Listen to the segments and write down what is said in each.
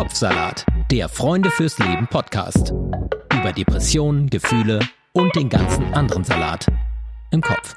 Kopfsalat, der Freunde fürs Leben Podcast. Über Depressionen, Gefühle und den ganzen anderen Salat im Kopf.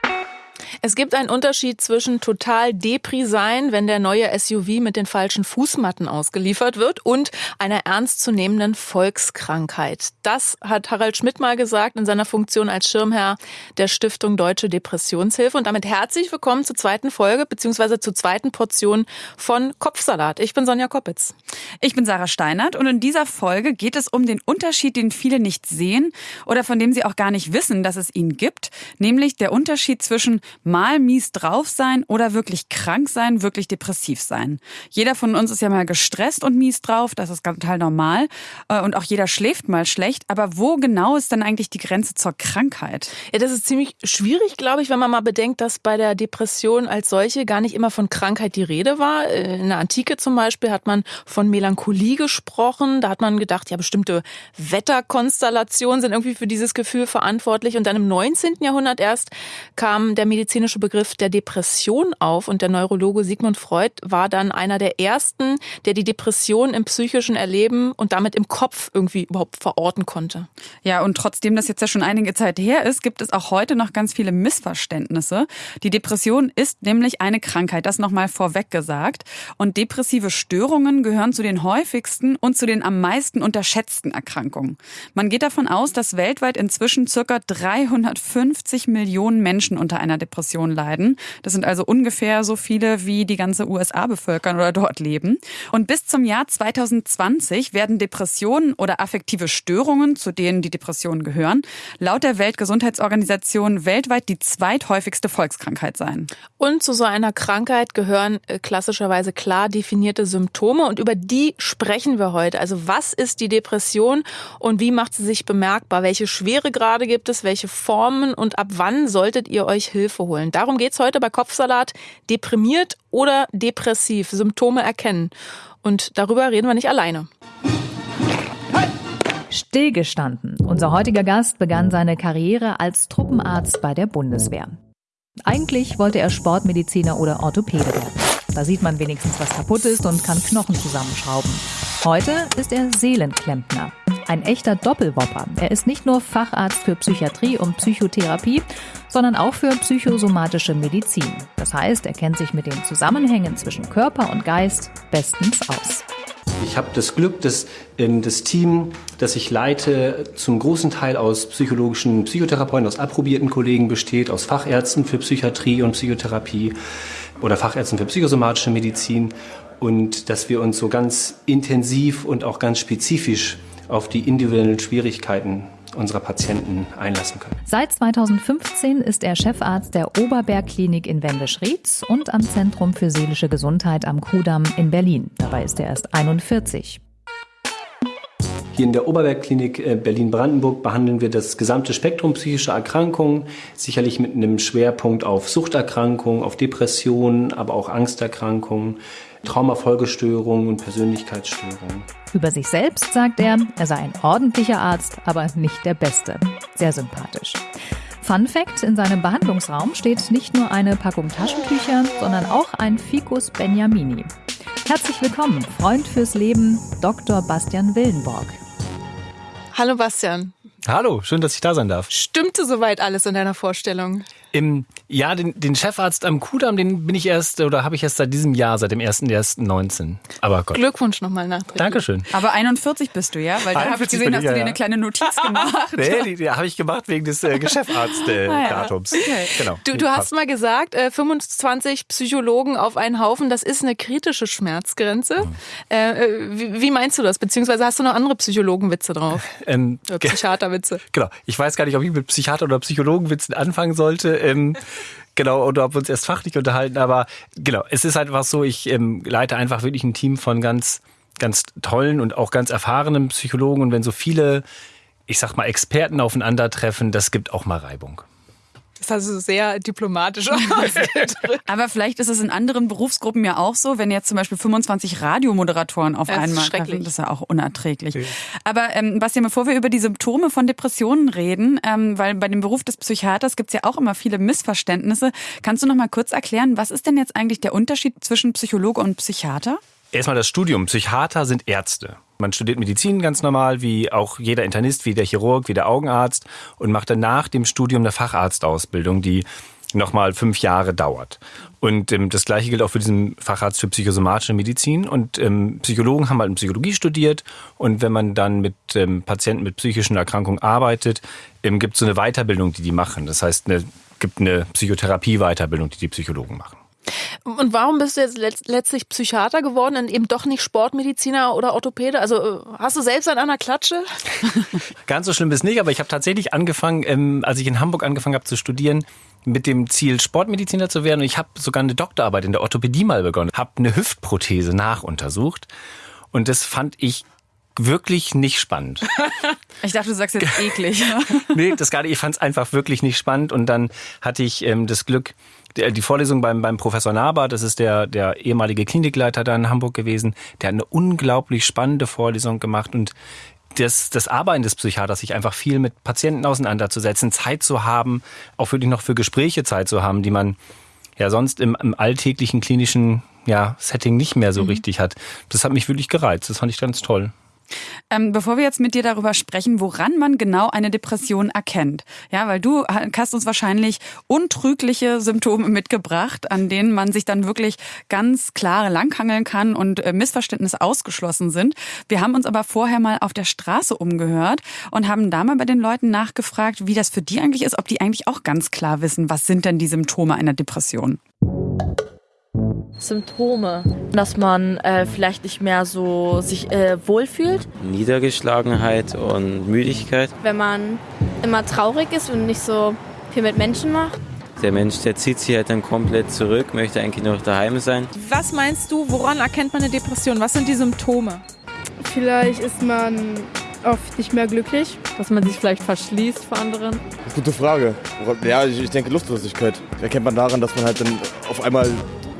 Es gibt einen Unterschied zwischen total Depri sein, wenn der neue SUV mit den falschen Fußmatten ausgeliefert wird, und einer ernstzunehmenden Volkskrankheit. Das hat Harald Schmidt mal gesagt in seiner Funktion als Schirmherr der Stiftung Deutsche Depressionshilfe. Und damit herzlich willkommen zur zweiten Folge beziehungsweise zur zweiten Portion von Kopfsalat. Ich bin Sonja Koppitz. Ich bin Sarah Steinert und in dieser Folge geht es um den Unterschied, den viele nicht sehen oder von dem sie auch gar nicht wissen, dass es ihn gibt, nämlich der Unterschied zwischen mal mies drauf sein oder wirklich krank sein, wirklich depressiv sein. Jeder von uns ist ja mal gestresst und mies drauf, das ist total normal. Äh, und auch jeder schläft mal schlecht. Aber wo genau ist denn eigentlich die Grenze zur Krankheit? Ja, das ist ziemlich schwierig, glaube ich, wenn man mal bedenkt, dass bei der Depression als solche gar nicht immer von Krankheit die Rede war. Äh, in der Antike zum Beispiel hat man von Melancholie gesprochen. Da hat man gedacht, ja, bestimmte Wetterkonstellationen sind irgendwie für dieses Gefühl verantwortlich. Und dann im 19. Jahrhundert erst kam der Medizin medizinische Begriff der Depression auf und der Neurologe Sigmund Freud war dann einer der ersten, der die Depression im psychischen Erleben und damit im Kopf irgendwie überhaupt verorten konnte. Ja, und trotzdem das jetzt ja schon einige Zeit her ist, gibt es auch heute noch ganz viele Missverständnisse. Die Depression ist nämlich eine Krankheit, das nochmal vorweg gesagt. Und depressive Störungen gehören zu den häufigsten und zu den am meisten unterschätzten Erkrankungen. Man geht davon aus, dass weltweit inzwischen circa 350 Millionen Menschen unter einer Depression leiden. Das sind also ungefähr so viele, wie die ganze USA bevölkern oder dort leben. Und bis zum Jahr 2020 werden Depressionen oder affektive Störungen, zu denen die Depressionen gehören, laut der Weltgesundheitsorganisation weltweit die zweithäufigste Volkskrankheit sein. Und zu so einer Krankheit gehören äh, klassischerweise klar definierte Symptome und über die sprechen wir heute. Also was ist die Depression und wie macht sie sich bemerkbar? Welche Schweregrade gibt es? Welche Formen und ab wann solltet ihr euch Hilfe holen? holen. Darum geht es heute bei Kopfsalat. Deprimiert oder depressiv, Symptome erkennen. Und darüber reden wir nicht alleine. Stillgestanden. Unser heutiger Gast begann seine Karriere als Truppenarzt bei der Bundeswehr. Eigentlich wollte er Sportmediziner oder Orthopäde werden. Da sieht man wenigstens, was kaputt ist und kann Knochen zusammenschrauben. Heute ist er Seelenklempner. Ein echter Doppelwopper. Er ist nicht nur Facharzt für Psychiatrie und Psychotherapie, sondern auch für psychosomatische Medizin. Das heißt, er kennt sich mit den Zusammenhängen zwischen Körper und Geist bestens aus. Ich habe das Glück, dass das Team, das ich leite, zum großen Teil aus psychologischen Psychotherapeuten, aus approbierten Kollegen besteht, aus Fachärzten für Psychiatrie und Psychotherapie oder Fachärzten für psychosomatische Medizin und dass wir uns so ganz intensiv und auch ganz spezifisch auf die individuellen Schwierigkeiten unserer Patienten einlassen können. Seit 2015 ist er Chefarzt der Oberbergklinik in Wendisch-Rietz und am Zentrum für seelische Gesundheit am Kudamm in Berlin. Dabei ist er erst 41. Hier in der Oberbergklinik äh, Berlin-Brandenburg behandeln wir das gesamte Spektrum psychischer Erkrankungen, sicherlich mit einem Schwerpunkt auf Suchterkrankungen, auf Depressionen, aber auch Angsterkrankungen. Traumafolgestörungen und Persönlichkeitsstörungen. Über sich selbst sagt er, er sei ein ordentlicher Arzt, aber nicht der Beste. Sehr sympathisch. Fun Fact: In seinem Behandlungsraum steht nicht nur eine Packung Taschentücher, sondern auch ein Ficus Beniamini. Herzlich willkommen, Freund fürs Leben, Dr. Bastian Willenborg. Hallo Bastian. Hallo, schön, dass ich da sein darf. Stimmte soweit alles in deiner Vorstellung? Im, ja, den, den Chefarzt am Kudamm, den bin ich erst oder habe ich erst seit diesem Jahr, seit dem 1.1.19. Aber Gott. Glückwunsch nochmal nachträglich. Dankeschön. Aber 41 bist du, ja? Weil da habe ich gesehen, hast du dir eine kleine Notiz gemacht. nee, die, die habe ich gemacht wegen des äh, Geschäftsarzt-Datums. Äh, ah, ja. okay. Genau. Du, du hast mal gesagt, äh, 25 Psychologen auf einen Haufen, das ist eine kritische Schmerzgrenze. Mhm. Äh, äh wie, wie, meinst du das? Beziehungsweise hast du noch andere Psychologenwitze drauf? Ähm, oder Psychiaterwitze? Genau. Ich weiß gar nicht, ob ich mit Psychiater- oder Psychologenwitzen anfangen sollte ähm, genau, oder ob wir uns erst fachlich unterhalten, aber genau, es ist halt einfach so, ich ähm, leite einfach wirklich ein Team von ganz, ganz tollen und auch ganz erfahrenen Psychologen und wenn so viele, ich sag mal, Experten aufeinandertreffen, das gibt auch mal Reibung. Das ist also sehr diplomatisch Aber vielleicht ist es in anderen Berufsgruppen ja auch so, wenn jetzt zum Beispiel 25 Radiomoderatoren auf das einmal treffen, das ist ja auch unerträglich. Okay. Aber ähm, Bastian, bevor wir über die Symptome von Depressionen reden, ähm, weil bei dem Beruf des Psychiaters gibt es ja auch immer viele Missverständnisse, kannst du noch mal kurz erklären, was ist denn jetzt eigentlich der Unterschied zwischen Psychologe und Psychiater? Erstmal das Studium. Psychiater sind Ärzte. Man studiert Medizin ganz normal, wie auch jeder Internist, wie der Chirurg, wie der Augenarzt und macht dann nach dem Studium eine Facharztausbildung, die nochmal fünf Jahre dauert. Und ähm, das gleiche gilt auch für diesen Facharzt für psychosomatische Medizin. Und ähm, Psychologen haben halt in Psychologie studiert. Und wenn man dann mit ähm, Patienten mit psychischen Erkrankungen arbeitet, ähm, gibt es so eine Weiterbildung, die die machen. Das heißt, es gibt eine Psychotherapie-Weiterbildung, die die Psychologen machen. Und warum bist du jetzt letztlich Psychiater geworden und eben doch nicht Sportmediziner oder Orthopäde? Also äh, hast du selbst an einer Klatsche? Ganz so schlimm ist nicht, aber ich habe tatsächlich angefangen, ähm, als ich in Hamburg angefangen habe zu studieren, mit dem Ziel, Sportmediziner zu werden. Und ich habe sogar eine Doktorarbeit in der Orthopädie mal begonnen, habe eine Hüftprothese nachuntersucht. Und das fand ich wirklich nicht spannend. Ich dachte, du sagst jetzt eklig. nee, das gar nicht. Ich fand es einfach wirklich nicht spannend. Und dann hatte ich ähm, das Glück, die Vorlesung beim, beim Professor Naber, das ist der, der ehemalige Klinikleiter da in Hamburg gewesen, der hat eine unglaublich spannende Vorlesung gemacht und das, das Arbeiten des Psychiaters, sich einfach viel mit Patienten auseinanderzusetzen, Zeit zu haben, auch wirklich noch für Gespräche Zeit zu haben, die man ja sonst im, im alltäglichen klinischen ja, Setting nicht mehr so mhm. richtig hat. Das hat mich wirklich gereizt. Das fand ich ganz toll. Ähm, bevor wir jetzt mit dir darüber sprechen, woran man genau eine Depression erkennt. Ja, weil du hast uns wahrscheinlich untrügliche Symptome mitgebracht, an denen man sich dann wirklich ganz klar langhangeln kann und äh, Missverständnisse ausgeschlossen sind. Wir haben uns aber vorher mal auf der Straße umgehört und haben da mal bei den Leuten nachgefragt, wie das für die eigentlich ist, ob die eigentlich auch ganz klar wissen, was sind denn die Symptome einer Depression. Symptome, dass man äh, vielleicht nicht mehr so sich äh, wohlfühlt. Niedergeschlagenheit und Müdigkeit. Wenn man immer traurig ist und nicht so viel mit Menschen macht. Der Mensch, der zieht sich halt dann komplett zurück, möchte eigentlich noch daheim sein. Was meinst du, woran erkennt man eine Depression? Was sind die Symptome? Vielleicht ist man oft nicht mehr glücklich. Dass man sich vielleicht verschließt vor anderen. Gute Frage. Ja, ich denke Lustlosigkeit. Erkennt man daran, dass man halt dann auf einmal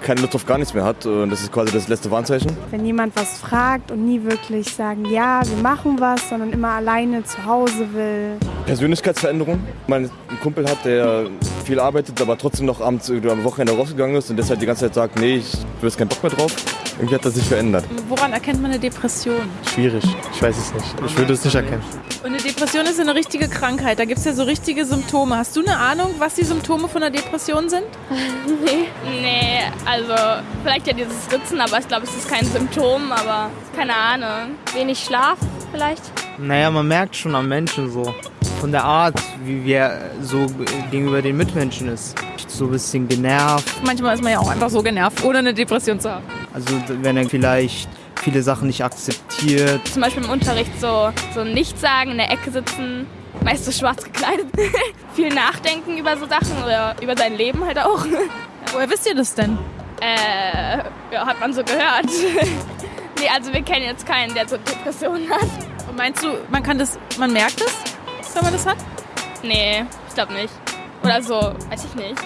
keine Lust auf gar nichts mehr hat. Und das ist quasi das letzte Warnzeichen. Wenn jemand was fragt und nie wirklich sagen, ja, wir machen was, sondern immer alleine zu Hause will. Persönlichkeitsveränderung. Man einen Kumpel hat, der viel arbeitet, aber trotzdem noch abends oder am Wochenende rausgegangen ist und deshalb die ganze Zeit sagt, nee, ich will jetzt keinen Bock mehr drauf. Irgendwie hat das sich verändert. Woran erkennt man eine Depression? Schwierig. Ich weiß es nicht. Ich würde es nicht erkennen. Und eine Depression ist eine richtige Krankheit. Da gibt es ja so richtige Symptome. Hast du eine Ahnung, was die Symptome von einer Depression sind? nee. Nee, also vielleicht ja dieses Ritzen, aber ich glaube, es ist kein Symptom, aber keine Ahnung. Wenig Schlaf vielleicht? Naja, man merkt schon am Menschen so. Von der Art, wie wir so gegenüber den Mitmenschen ist. So ein bisschen genervt. Manchmal ist man ja auch einfach so genervt, ohne eine Depression zu haben. Also wenn er vielleicht viele Sachen nicht akzeptiert. Zum Beispiel im Unterricht so, so nichts sagen, in der Ecke sitzen, meist so schwarz gekleidet. Viel nachdenken über so Sachen oder über sein Leben halt auch. Woher wisst ihr das denn? Äh, ja, hat man so gehört. nee, also wir kennen jetzt keinen, der so Depressionen hat. Und meinst du, man kann das, man merkt das, wenn man das hat? Nee, ich glaube nicht. Oder so, weiß ich nicht.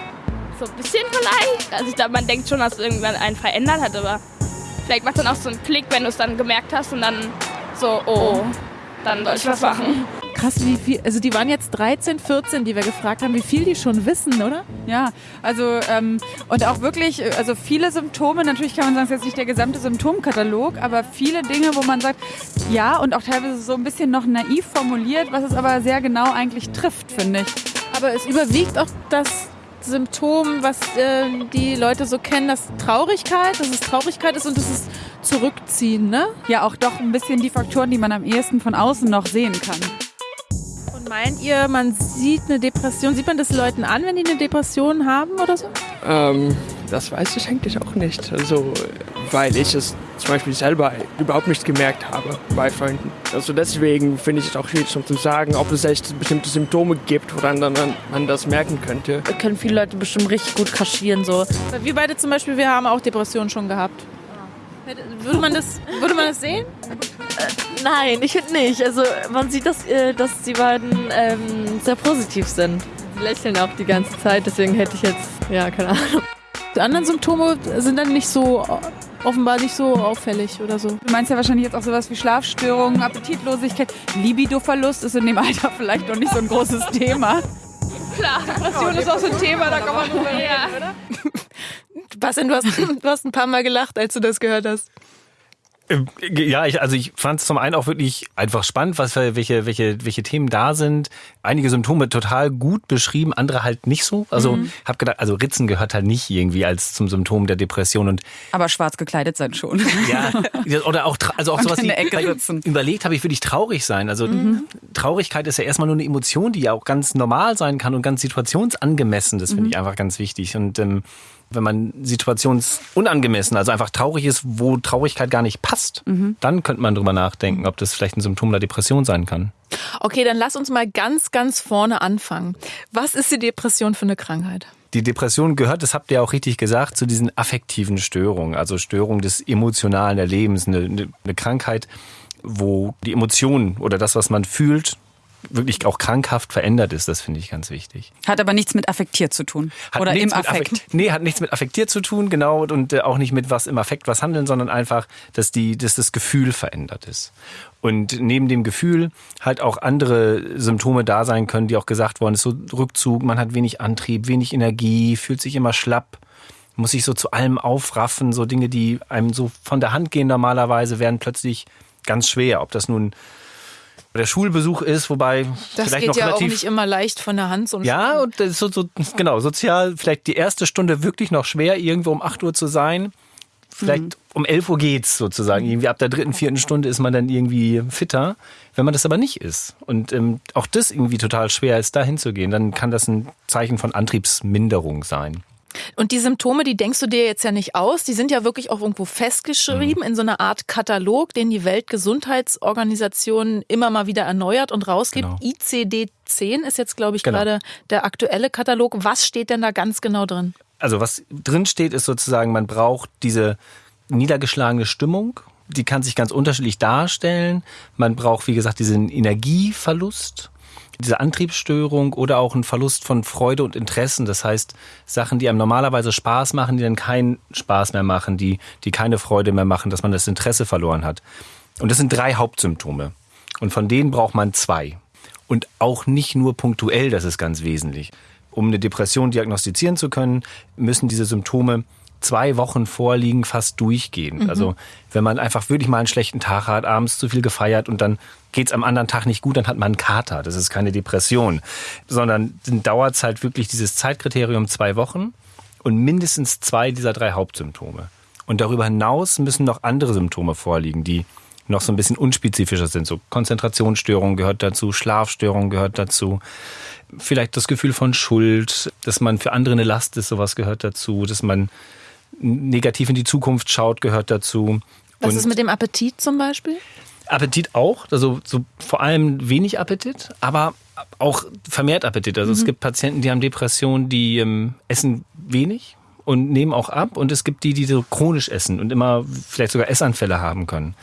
So ein bisschen vielleicht. Also ich glaube, man denkt schon, dass irgendwann einen verändert hat, aber vielleicht macht dann auch so einen Klick, wenn du es dann gemerkt hast und dann so, oh, dann soll ich was machen. Krass, wie viel, also die waren jetzt 13, 14, die wir gefragt haben, wie viel die schon wissen, oder? Ja, also ähm, und auch wirklich, also viele Symptome, natürlich kann man sagen, es ist jetzt nicht der gesamte Symptomkatalog, aber viele Dinge, wo man sagt, ja und auch teilweise so ein bisschen noch naiv formuliert, was es aber sehr genau eigentlich trifft, finde ich. Aber es überwiegt auch das Symptom, was äh, die Leute so kennen, das Traurigkeit, dass es Traurigkeit ist und das ist Zurückziehen, ne? Ja, auch doch ein bisschen die Faktoren, die man am ehesten von außen noch sehen kann. Meint ihr, man sieht eine Depression, sieht man das Leuten an, wenn die eine Depression haben oder so? Ähm, das weiß ich eigentlich auch nicht. Also, weil ich es zum Beispiel selber überhaupt nicht gemerkt habe bei Freunden. Also deswegen finde ich es auch schwierig zu sagen, ob es echt bestimmte Symptome gibt, woran dann man das merken könnte. Können viele Leute bestimmt richtig gut kaschieren so. Wir beide zum Beispiel, wir haben auch Depressionen schon gehabt. Würde man das, würde man das sehen? Nein, ich finde nicht. Also man sieht, dass, äh, dass die beiden ähm, sehr positiv sind. Sie lächeln auch die ganze Zeit, deswegen hätte ich jetzt, ja, keine Ahnung. Die anderen Symptome sind dann nicht so offenbar nicht so auffällig oder so. Du meinst ja wahrscheinlich jetzt auch sowas wie Schlafstörungen, Appetitlosigkeit, Libidoverlust ist in dem Alter vielleicht noch nicht so ein großes Thema. Klar. Depression ist auch so ein Thema, da kann man drüber reden, oder? Bastian, du hast, du hast ein paar Mal gelacht, als du das gehört hast. Ähm, Ja, ich, also ich fand es zum einen auch wirklich einfach spannend, was für, welche, welche, welche Themen da sind. Einige Symptome total gut beschrieben, andere halt nicht so. Also Mhm. habe gedacht, also Ritzen gehört halt nicht irgendwie als zum Symptom der Depression und Aber schwarz gekleidet sein schon. ja, oder auch also auch Und sowas in wie der Ecke überlegt habe ich würde ich traurig sein. Also Traurigkeit ist ja erstmal nur eine Emotion, die ja auch ganz normal sein kann und ganz situationsangemessen. Das finde Mhm. ich einfach ganz wichtig und ähm, wenn man situationsunangemessen, also einfach traurig ist, wo Traurigkeit gar nicht passt, Mhm. dann könnte man drüber nachdenken, ob das vielleicht ein Symptom der Depression sein kann. Okay, dann lass uns mal ganz, ganz vorne anfangen. Was ist die Depression für eine Krankheit? Die Depression gehört, das habt ihr auch richtig gesagt, zu diesen affektiven Störungen, also Störungen des emotionalen Erlebens, eine, eine, eine Krankheit, wo die Emotionen oder das, was man fühlt, wirklich auch krankhaft verändert ist. Das finde ich ganz wichtig. Hat aber nichts mit affektiert zu tun. Hat Oder im mit Affekt. Nee, hat nichts mit affektiert zu tun, genau, und äh, auch nicht mit was im Affekt was handeln, sondern einfach, dass, die, dass das Gefühl verändert ist. Und neben dem Gefühl halt auch andere Symptome da sein können, die auch gesagt worden ist, so Rückzug, man hat wenig Antrieb, wenig Energie, fühlt sich immer schlapp, muss sich so zu allem aufraffen, so Dinge, die einem so von der Hand gehen normalerweise, werden plötzlich ganz schwer. Ob das nun der Schulbesuch ist, wobei Das vielleicht geht noch ja auch relativ nicht immer leicht von der Hand. So ja, und das ist so, so, genau, sozial vielleicht die erste Stunde wirklich noch schwer, irgendwo um 8 Uhr zu sein. Vielleicht Mhm. um 11 Uhr geht's sozusagen. Irgendwie ab der dritten, vierten Stunde ist man dann irgendwie fitter. Wenn man das aber nicht ist und ähm, auch das irgendwie total schwer ist, da hinzugehen, dann kann das ein Zeichen von Antriebsminderung sein. Und die Symptome, die denkst du dir jetzt ja nicht aus, die sind ja wirklich auch irgendwo festgeschrieben in so einer Art Katalog, den die Weltgesundheitsorganisation immer mal wieder erneuert und rausgibt. ICD-10 ist jetzt, glaube ich, Genau. gerade der aktuelle Katalog. Was steht denn da ganz genau drin? Also was drin steht, ist sozusagen, man braucht diese niedergeschlagene Stimmung. Die kann sich ganz unterschiedlich darstellen. Man braucht, wie gesagt, diesen Energieverlust, diese Antriebsstörung oder auch einen Verlust von Freude und Interessen. Das heißt, Sachen, die einem normalerweise Spaß machen, die dann keinen Spaß mehr machen, die, die keine Freude mehr machen, dass man das Interesse verloren hat. Und das sind drei Hauptsymptome. Und von denen braucht man zwei. Und auch nicht nur punktuell, das ist ganz wesentlich. Um eine Depression diagnostizieren zu können, müssen diese Symptome zwei Wochen vorliegen, fast durchgehend. Mhm. Also wenn man einfach wirklich mal einen schlechten Tag hat, abends zu viel gefeiert und dann geht's am anderen Tag nicht gut, dann hat man einen Kater. Das ist keine Depression, sondern dann dauert es halt wirklich dieses Zeitkriterium zwei Wochen und mindestens zwei dieser drei Hauptsymptome. Und darüber hinaus müssen noch andere Symptome vorliegen, die noch so ein bisschen unspezifischer sind. So Konzentrationsstörungen gehört dazu, Schlafstörungen gehört dazu. Vielleicht das Gefühl von Schuld, dass man für andere eine Last ist, sowas gehört dazu. Dass man negativ in die Zukunft schaut, gehört dazu. Was Und ist mit dem Appetit zum Beispiel? Appetit auch, also so vor allem wenig Appetit, aber auch vermehrt Appetit. Also es Mhm. gibt Patienten, die haben Depressionen, die ähm, essen wenig und nehmen auch ab und es gibt die, die so chronisch essen und immer vielleicht sogar Essanfälle haben können.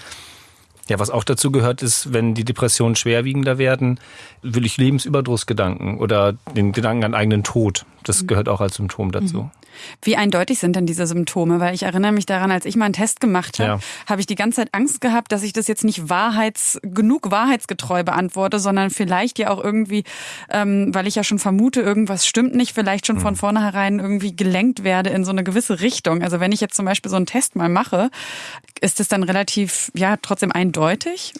Ja, was auch dazu gehört, ist, wenn die Depressionen schwerwiegender werden, will ich Lebensüberdrussgedanken oder den Gedanken an eigenen Tod. Das gehört auch als Symptom dazu. Wie eindeutig sind denn diese Symptome? Weil ich erinnere mich daran, als ich mal einen Test gemacht habe, Ja. habe ich die ganze Zeit Angst gehabt, dass ich das jetzt nicht wahrheits, genug wahrheitsgetreu beantworte, sondern vielleicht ja auch irgendwie, ähm, weil ich ja schon vermute, irgendwas stimmt nicht, vielleicht schon von vornherein irgendwie gelenkt werde in so eine gewisse Richtung. Also wenn ich jetzt zum Beispiel so einen Test mal mache, ist es dann relativ, ja, trotzdem eindeutig?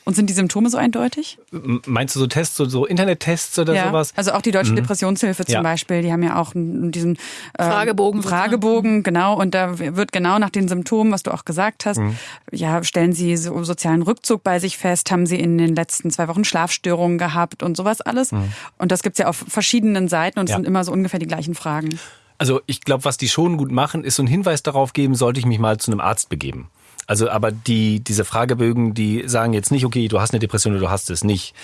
Und sind die Symptome so eindeutig? Meinst du so Tests, so, so Internettests oder ja. sowas? Also auch die Deutsche Mhm. Depressionshilfe zum Ja. Beispiel, die haben ja auch diesen äh, Fragebogen Fragebogen, genau. Und da wird genau nach den Symptomen, was du auch gesagt hast, Mhm. ja, stellen sie so sozialen Rückzug bei sich fest, haben sie in den letzten zwei Wochen Schlafstörungen gehabt und sowas alles. Mhm. Und das gibt's ja auf verschiedenen Seiten und es Ja. sind immer so ungefähr die gleichen Fragen. Also ich glaube, was die schon gut machen, ist so einen Hinweis darauf geben, sollte ich mich mal zu einem Arzt begeben. Also aber die, diese Fragebögen, die sagen jetzt nicht, okay, du hast eine Depression oder du hast es nicht.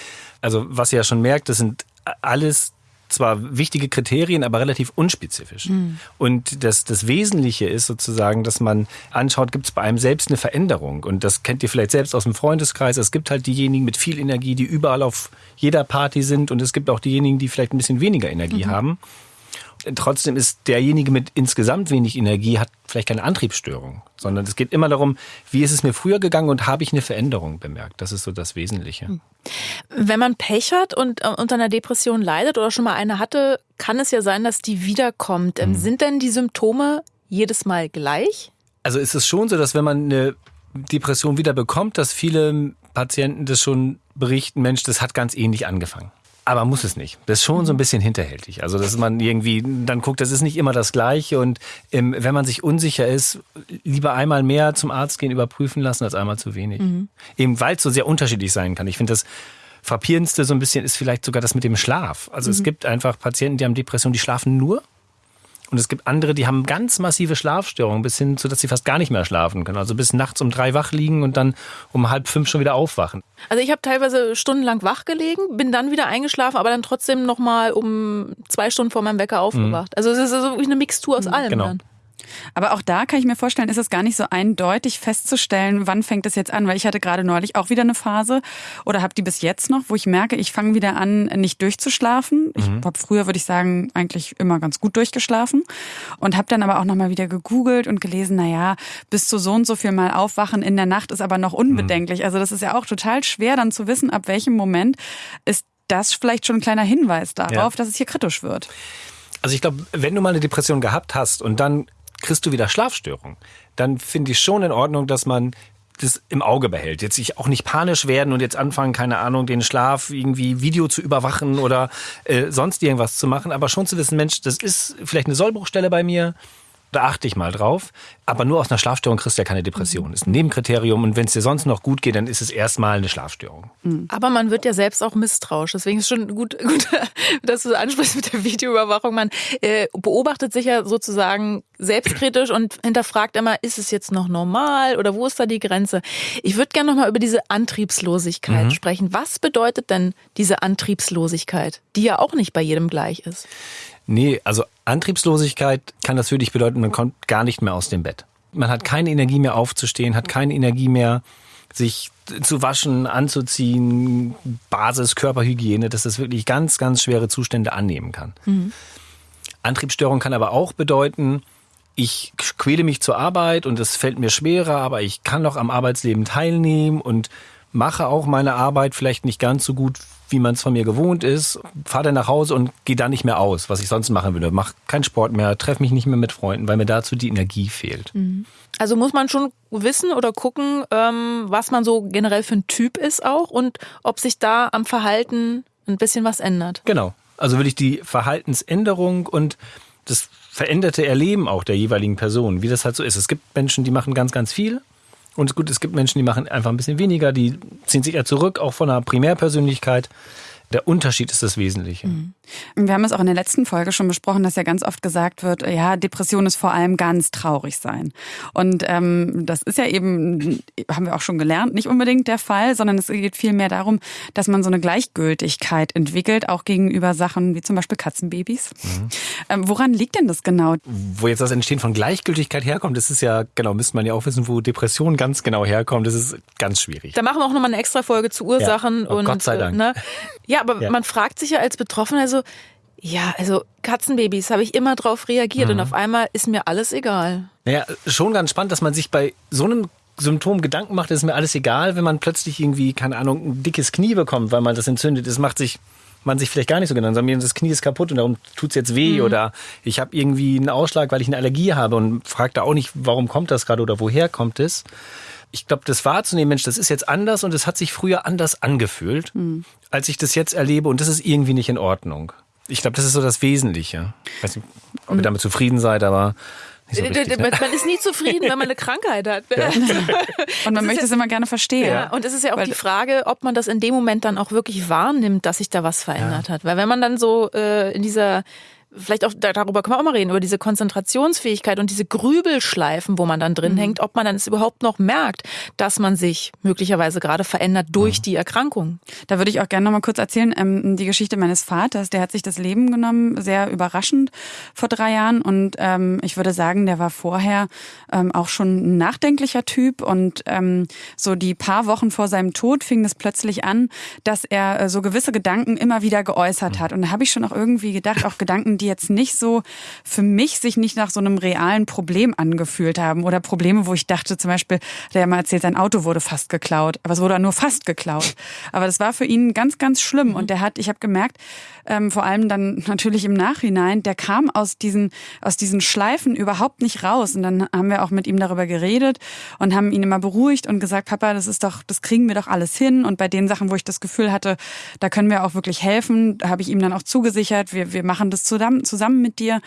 Also was ihr ja schon merkt, das sind alles zwar wichtige Kriterien, aber relativ unspezifisch. Mhm. Und das, das Wesentliche ist sozusagen, dass man anschaut, gibt es bei einem selbst eine Veränderung. Und das kennt ihr vielleicht selbst aus dem Freundeskreis. Es gibt halt diejenigen mit viel Energie, die überall auf jeder Party sind. Und es gibt auch diejenigen, die vielleicht ein bisschen weniger Energie Mhm. haben. Trotzdem ist derjenige mit insgesamt wenig Energie, hat vielleicht keine Antriebsstörung, sondern es geht immer darum, wie ist es mir früher gegangen und habe ich eine Veränderung bemerkt. Das ist so das Wesentliche. Wenn man Pech hat und äh, unter einer Depression leidet oder schon mal eine hatte, kann es ja sein, dass die wiederkommt. Ähm, Sind denn die Symptome jedes Mal gleich? Also ist es schon so, dass wenn man eine Depression wieder bekommt, dass viele Patienten das schon berichten, Mensch, das hat ganz ähnlich angefangen. Aber muss es nicht. Das ist schon so ein bisschen hinterhältig. Also, dass man irgendwie dann guckt, das ist nicht immer das Gleiche. Und ähm, wenn man sich unsicher ist, lieber einmal mehr zum Arzt gehen, überprüfen lassen, als einmal zu wenig. Mhm. Eben weil es so sehr unterschiedlich sein kann. Ich finde das frappierendste so ein bisschen ist vielleicht sogar das mit dem Schlaf. Also mhm. es gibt einfach Patienten, die haben Depressionen, die schlafen nur und es gibt andere, die haben ganz massive Schlafstörungen, bis hin zu, dass sie fast gar nicht mehr schlafen können. Also bis nachts um drei wach liegen und dann um halb fünf schon wieder aufwachen. Also ich habe teilweise stundenlang wach gelegen, bin dann wieder eingeschlafen, aber dann trotzdem nochmal um zwei Stunden vor meinem Wecker aufgewacht. Mhm. Also es ist so wie eine Mixtur aus mhm. allem genau. dann. Aber auch da kann ich mir vorstellen, ist es gar nicht so eindeutig festzustellen, wann fängt es jetzt an, weil ich hatte gerade neulich auch wieder eine Phase oder habe die bis jetzt noch, wo ich merke, ich fange wieder an, nicht durchzuschlafen. Ich mhm. habe früher, würde ich sagen, eigentlich immer ganz gut durchgeschlafen und habe dann aber auch nochmal wieder gegoogelt und gelesen, naja, bis zu so und so viel Mal aufwachen in der Nacht ist aber noch unbedenklich. Mhm. Also das ist ja auch total schwer dann zu wissen, ab welchem Moment ist das vielleicht schon ein kleiner Hinweis darauf, ja. dass es hier kritisch wird. Also ich glaube, wenn du mal eine Depression gehabt hast und dann kriegst du wieder Schlafstörungen. Dann finde ich schon in Ordnung, dass man das im Auge behält. Jetzt sich auch nicht panisch werden und jetzt anfangen, keine Ahnung, den Schlaf irgendwie Video zu überwachen oder äh, sonst irgendwas zu machen, aber schon zu wissen, Mensch, das ist vielleicht eine Sollbruchstelle bei mir. Da achte ich mal drauf. Aber nur aus einer Schlafstörung kriegst du ja keine Depression. Ist ein Nebenkriterium. Und wenn es dir sonst noch gut geht, dann ist es erstmal eine Schlafstörung. Mhm. Aber man wird ja selbst auch misstrauisch. Deswegen ist schon gut, gut dass du ansprichst mit der Videoüberwachung. Man äh, beobachtet sich ja sozusagen selbstkritisch und hinterfragt immer, ist es jetzt noch normal oder wo ist da die Grenze? Ich würde gerne nochmal über diese Antriebslosigkeit mhm. sprechen. Was bedeutet denn diese Antriebslosigkeit, die ja auch nicht bei jedem gleich ist? Nee, also Antriebslosigkeit kann das für dich bedeuten, man kommt gar nicht mehr aus dem Bett. Man hat keine Energie mehr aufzustehen, hat keine Energie mehr, sich zu waschen, anzuziehen, Basis, Körperhygiene, dass das wirklich ganz, ganz schwere Zustände annehmen kann. Mhm. Antriebsstörung kann aber auch bedeuten, ich quäle mich zur Arbeit und es fällt mir schwerer, aber ich kann noch am Arbeitsleben teilnehmen und mache auch meine Arbeit vielleicht nicht ganz so gut, wie man es von mir gewohnt ist, fahre dann nach Hause und gehe da nicht mehr aus, was ich sonst machen würde. Mach keinen Sport mehr, treffe mich nicht mehr mit Freunden, weil mir dazu die Energie fehlt. Mhm. Also muss man schon wissen oder gucken, ähm, was man so generell für ein Typ ist auch und ob sich da am Verhalten ein bisschen was ändert. Genau. Also würde ich die Verhaltensänderung und das veränderte Erleben auch der jeweiligen Person, wie das halt so ist. Es gibt Menschen, die machen ganz, ganz viel und gut, es gibt Menschen, die machen einfach ein bisschen weniger, die ziehen sich eher zurück, auch von einer Primärpersönlichkeit. Der Unterschied ist das Wesentliche. Mhm. Wir haben es auch in der letzten Folge schon besprochen, dass ja ganz oft gesagt wird, ja, Depression ist vor allem ganz traurig sein. Und ähm, das ist ja eben, haben wir auch schon gelernt, nicht unbedingt der Fall, sondern es geht vielmehr darum, dass man so eine Gleichgültigkeit entwickelt, auch gegenüber Sachen wie zum Beispiel Katzenbabys. Mhm. Ähm, woran liegt denn das genau? Wo jetzt das Entstehen von Gleichgültigkeit herkommt, das ist ja, genau, müsste man ja auch wissen, wo Depression ganz genau herkommt. Das ist ganz schwierig. Da machen wir auch nochmal eine extra Folge zu Ursachen. Ja. Oh, und, Gott sei Dank. Ne? Ja, aber ja. man fragt sich ja als Betroffener so, ja, also Katzenbabys habe ich immer drauf reagiert mhm. und auf einmal ist mir alles egal. Naja, schon ganz spannend, dass man sich bei so einem Symptom Gedanken macht, ist mir alles egal, wenn man plötzlich irgendwie, keine Ahnung, ein dickes Knie bekommt, weil man das entzündet ist, macht sich man sich vielleicht gar nicht so genannt, sondern das Knie ist kaputt und darum tut es jetzt weh mhm. oder ich habe irgendwie einen Ausschlag, weil ich eine Allergie habe und fragt da auch nicht, warum kommt das gerade oder woher kommt es ich glaube, das wahrzunehmen, Mensch, das ist jetzt anders und es hat sich früher anders angefühlt, mhm. als ich das jetzt erlebe und das ist irgendwie nicht in Ordnung. Ich glaube, das ist so das Wesentliche. Ich weiß nicht, ob ihr mhm. damit zufrieden seid, aber so richtig, ne? Man ist nie zufrieden, wenn man eine Krankheit hat. Ja. Und man möchte es immer gerne verstehen. Ja. Und es ist ja auch Weil die Frage, ob man das in dem Moment dann auch wirklich wahrnimmt, dass sich da was verändert ja. hat. Weil wenn man dann so äh, in dieser vielleicht auch darüber können wir auch mal reden, über diese Konzentrationsfähigkeit und diese Grübelschleifen, wo man dann drin mhm. hängt, ob man dann es überhaupt noch merkt, dass man sich möglicherweise gerade verändert durch mhm. die Erkrankung. Da würde ich auch gerne noch mal kurz erzählen, ähm, die Geschichte meines Vaters, der hat sich das Leben genommen, sehr überraschend vor drei Jahren und ähm, ich würde sagen, der war vorher ähm, auch schon ein nachdenklicher Typ und ähm, so die paar Wochen vor seinem Tod fing es plötzlich an, dass er äh, so gewisse Gedanken immer wieder geäußert mhm. hat und da habe ich schon auch irgendwie gedacht, auch Gedanken, die jetzt nicht so für mich sich nicht nach so einem realen Problem angefühlt haben oder Probleme, wo ich dachte zum Beispiel, der hat mal erzählt, sein Auto wurde fast geklaut, aber es wurde nur fast geklaut. Aber das war für ihn ganz, ganz schlimm und der hat, ich habe gemerkt, ähm, vor allem dann natürlich im Nachhinein, der kam aus diesen, aus diesen Schleifen überhaupt nicht raus. Und dann haben wir auch mit ihm darüber geredet und haben ihn immer beruhigt und gesagt, Papa, das ist doch, das kriegen wir doch alles hin. Und bei den Sachen, wo ich das Gefühl hatte, da können wir auch wirklich helfen, habe ich ihm dann auch zugesichert, wir, wir machen das zusammen, zusammen mit dir.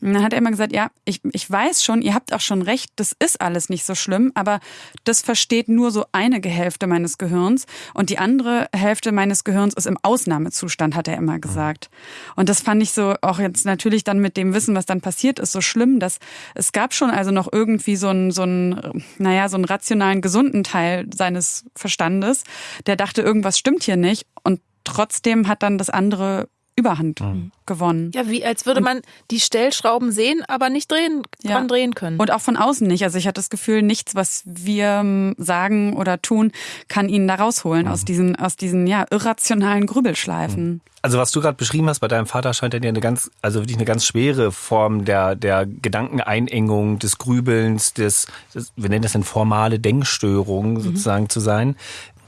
Und dann hat er immer gesagt, ja, ich, ich weiß schon, ihr habt auch schon recht, das ist alles nicht so schlimm, aber das versteht nur so eine Hälfte meines Gehirns und die andere Hälfte meines Gehirns ist im Ausnahmezustand, hat er immer gesagt. Und das fand ich so auch jetzt natürlich dann mit dem Wissen, was dann passiert ist, so schlimm, dass es gab schon also noch irgendwie so einen, so einen, naja, so einen rationalen, gesunden Teil seines Verstandes, der dachte, irgendwas stimmt hier nicht und trotzdem hat dann das andere Überhand mhm. gewonnen. Ja, wie als würde man die Stellschrauben sehen, aber nicht drehen, ja. dran drehen können. Und auch von außen nicht. Also ich hatte das Gefühl, nichts, was wir ähm, sagen oder tun, kann ihn da rausholen mhm. aus diesen, aus diesen ja, irrationalen Grübelschleifen. Mhm. Also was du gerade beschrieben hast bei deinem Vater scheint ja eine ganz, also wirklich eine ganz schwere Form der, der Gedankeneinengung, des Grübelns, des, des wir nennen das eine formale Denkstörung mhm. sozusagen zu sein.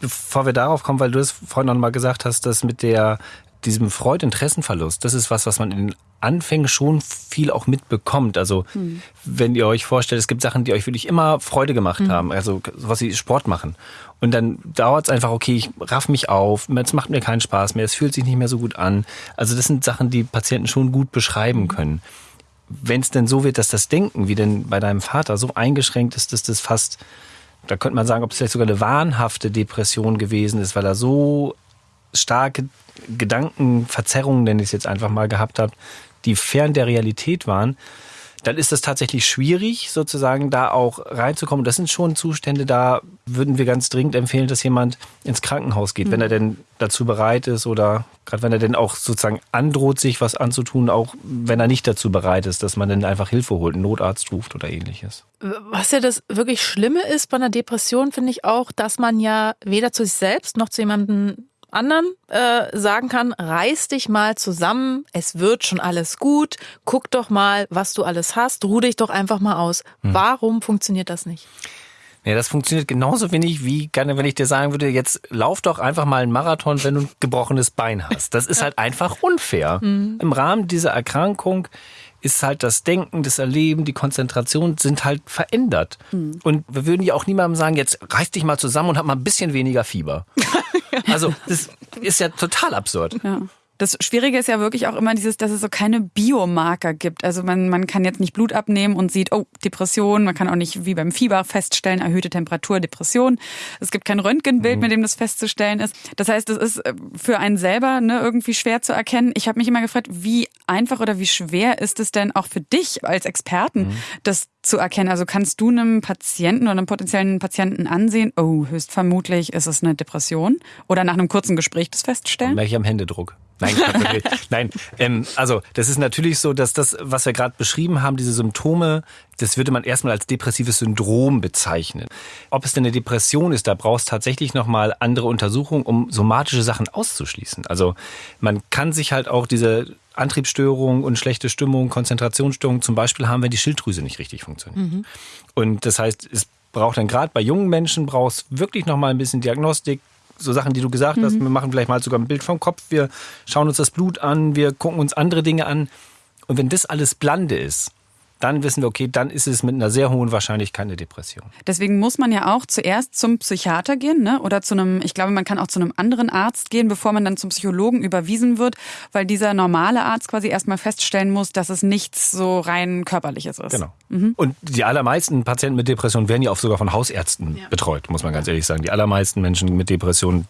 Bevor wir darauf kommen, weil du es vorhin noch mal gesagt hast, dass mit der diesem Freudinteressenverlust, das ist was, was man in den Anfängen schon viel auch mitbekommt. Also hm. wenn ihr euch vorstellt, es gibt Sachen, die euch wirklich immer Freude gemacht hm. haben, also was sie Sport machen. Und dann dauert es einfach, okay, ich raff mich auf, es macht mir keinen Spaß mehr, es fühlt sich nicht mehr so gut an. Also das sind Sachen, die Patienten schon gut beschreiben hm. können. Wenn es denn so wird, dass das Denken, wie denn bei deinem Vater, so eingeschränkt ist, dass das fast da könnte man sagen, ob es vielleicht sogar eine wahnhafte Depression gewesen ist, weil er so starke Gedankenverzerrungen, nenne ich es jetzt einfach mal, gehabt habe, die fern der Realität waren, dann ist es tatsächlich schwierig, sozusagen da auch reinzukommen. Das sind schon Zustände, da würden wir ganz dringend empfehlen, dass jemand ins Krankenhaus geht, mhm. wenn er denn dazu bereit ist oder gerade wenn er denn auch sozusagen androht, sich was anzutun, auch wenn er nicht dazu bereit ist, dass man dann einfach Hilfe holt, einen Notarzt ruft oder ähnliches. Was ja das wirklich Schlimme ist bei einer Depression, finde ich auch, dass man ja weder zu sich selbst noch zu jemandem anderen äh, sagen kann, reiß dich mal zusammen, es wird schon alles gut, guck doch mal, was du alles hast, ruh dich doch einfach mal aus. Hm. Warum funktioniert das nicht? Ja, das funktioniert genauso wenig wie, wenn ich dir sagen würde, jetzt lauf doch einfach mal einen Marathon, wenn du ein gebrochenes Bein hast. Das ist halt einfach unfair. Mhm. Im Rahmen dieser Erkrankung ist halt das Denken, das Erleben, die Konzentration sind halt verändert. Mhm. Und wir würden ja auch niemandem sagen, jetzt reiß dich mal zusammen und hab mal ein bisschen weniger Fieber. Also, das ist ja total absurd. Ja. Das Schwierige ist ja wirklich auch immer dieses, dass es so keine Biomarker gibt. Also man, man kann jetzt nicht Blut abnehmen und sieht, oh, Depression. Man kann auch nicht wie beim Fieber feststellen, erhöhte Temperatur, Depression. Es gibt kein Röntgenbild, mhm. mit dem das festzustellen ist. Das heißt, es ist äh, für einen selber ne, irgendwie schwer zu erkennen. Ich habe mich immer gefragt, wie einfach oder wie schwer ist es denn auch für dich als Experten, mhm. das zu erkennen? Also kannst du einem Patienten oder einem potenziellen Patienten ansehen, oh, höchstvermutlich ist es eine Depression? Oder nach einem kurzen Gespräch das feststellen? Merke ich am Händedruck. Nein, nein. Ähm, also das ist natürlich so, dass das, was wir gerade beschrieben haben, diese Symptome, das würde man erstmal als depressives Syndrom bezeichnen. Ob es denn eine Depression ist, da brauchst tatsächlich nochmal andere Untersuchungen, um somatische Sachen auszuschließen. Also man kann sich halt auch diese Antriebsstörung und schlechte Stimmung, Konzentrationsstörung zum Beispiel haben, wenn die Schilddrüse nicht richtig funktioniert. Mhm. Und das heißt, es braucht dann gerade bei jungen Menschen brauchst wirklich noch mal ein bisschen Diagnostik, so Sachen, die du gesagt mhm. hast. Wir machen vielleicht mal sogar ein Bild vom Kopf, wir schauen uns das Blut an, wir gucken uns andere Dinge an. Und wenn das alles Blande ist, dann wissen wir, okay, dann ist es mit einer sehr hohen Wahrscheinlichkeit eine Depression. Deswegen muss man ja auch zuerst zum Psychiater gehen, ne? Oder zu einem, ich glaube, man kann auch zu einem anderen Arzt gehen, bevor man dann zum Psychologen überwiesen wird, weil dieser normale Arzt quasi erstmal feststellen muss, dass es nichts so rein körperliches ist. Genau. Mhm. Und die allermeisten Patienten mit Depressionen werden ja auch sogar von Hausärzten ja. betreut, muss man ganz ehrlich sagen. Die allermeisten Menschen mit Depressionen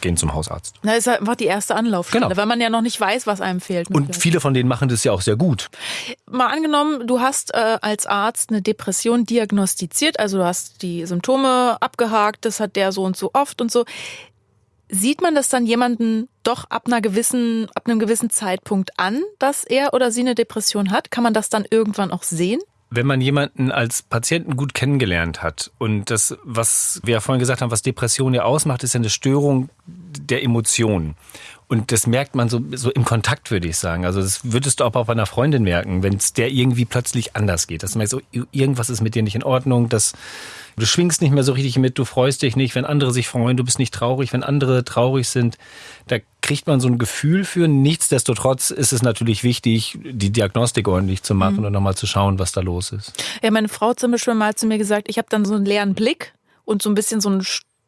gehen zum Hausarzt. Na, ist halt einfach die erste Anlaufstelle, genau. weil man ja noch nicht weiß, was einem fehlt. Und viele von denen machen das ja auch sehr gut. Mal angenommen, du hast hast äh, als Arzt eine Depression diagnostiziert, also du hast die Symptome abgehakt, das hat der so und so oft und so. Sieht man das dann jemanden doch ab einer gewissen, ab einem gewissen Zeitpunkt an, dass er oder sie eine Depression hat? Kann man das dann irgendwann auch sehen? Wenn man jemanden als Patienten gut kennengelernt hat und das, was wir ja vorhin gesagt haben, was Depression ja ausmacht, ist ja eine Störung der Emotionen. Und das merkt man so, so im Kontakt, würde ich sagen. Also das würdest du auch bei einer Freundin merken, wenn es der irgendwie plötzlich anders geht. Dass du merkst, so, irgendwas ist mit dir nicht in Ordnung, dass du schwingst nicht mehr so richtig mit, du freust dich nicht, wenn andere sich freuen, du bist nicht traurig, wenn andere traurig sind. Da kriegt man so ein Gefühl für. Nichtsdestotrotz ist es natürlich wichtig, die Diagnostik ordentlich zu machen mhm. und nochmal zu schauen, was da los ist. Ja, meine Frau hat zum Beispiel mal zu mir gesagt, ich habe dann so einen leeren Blick und so ein bisschen so ein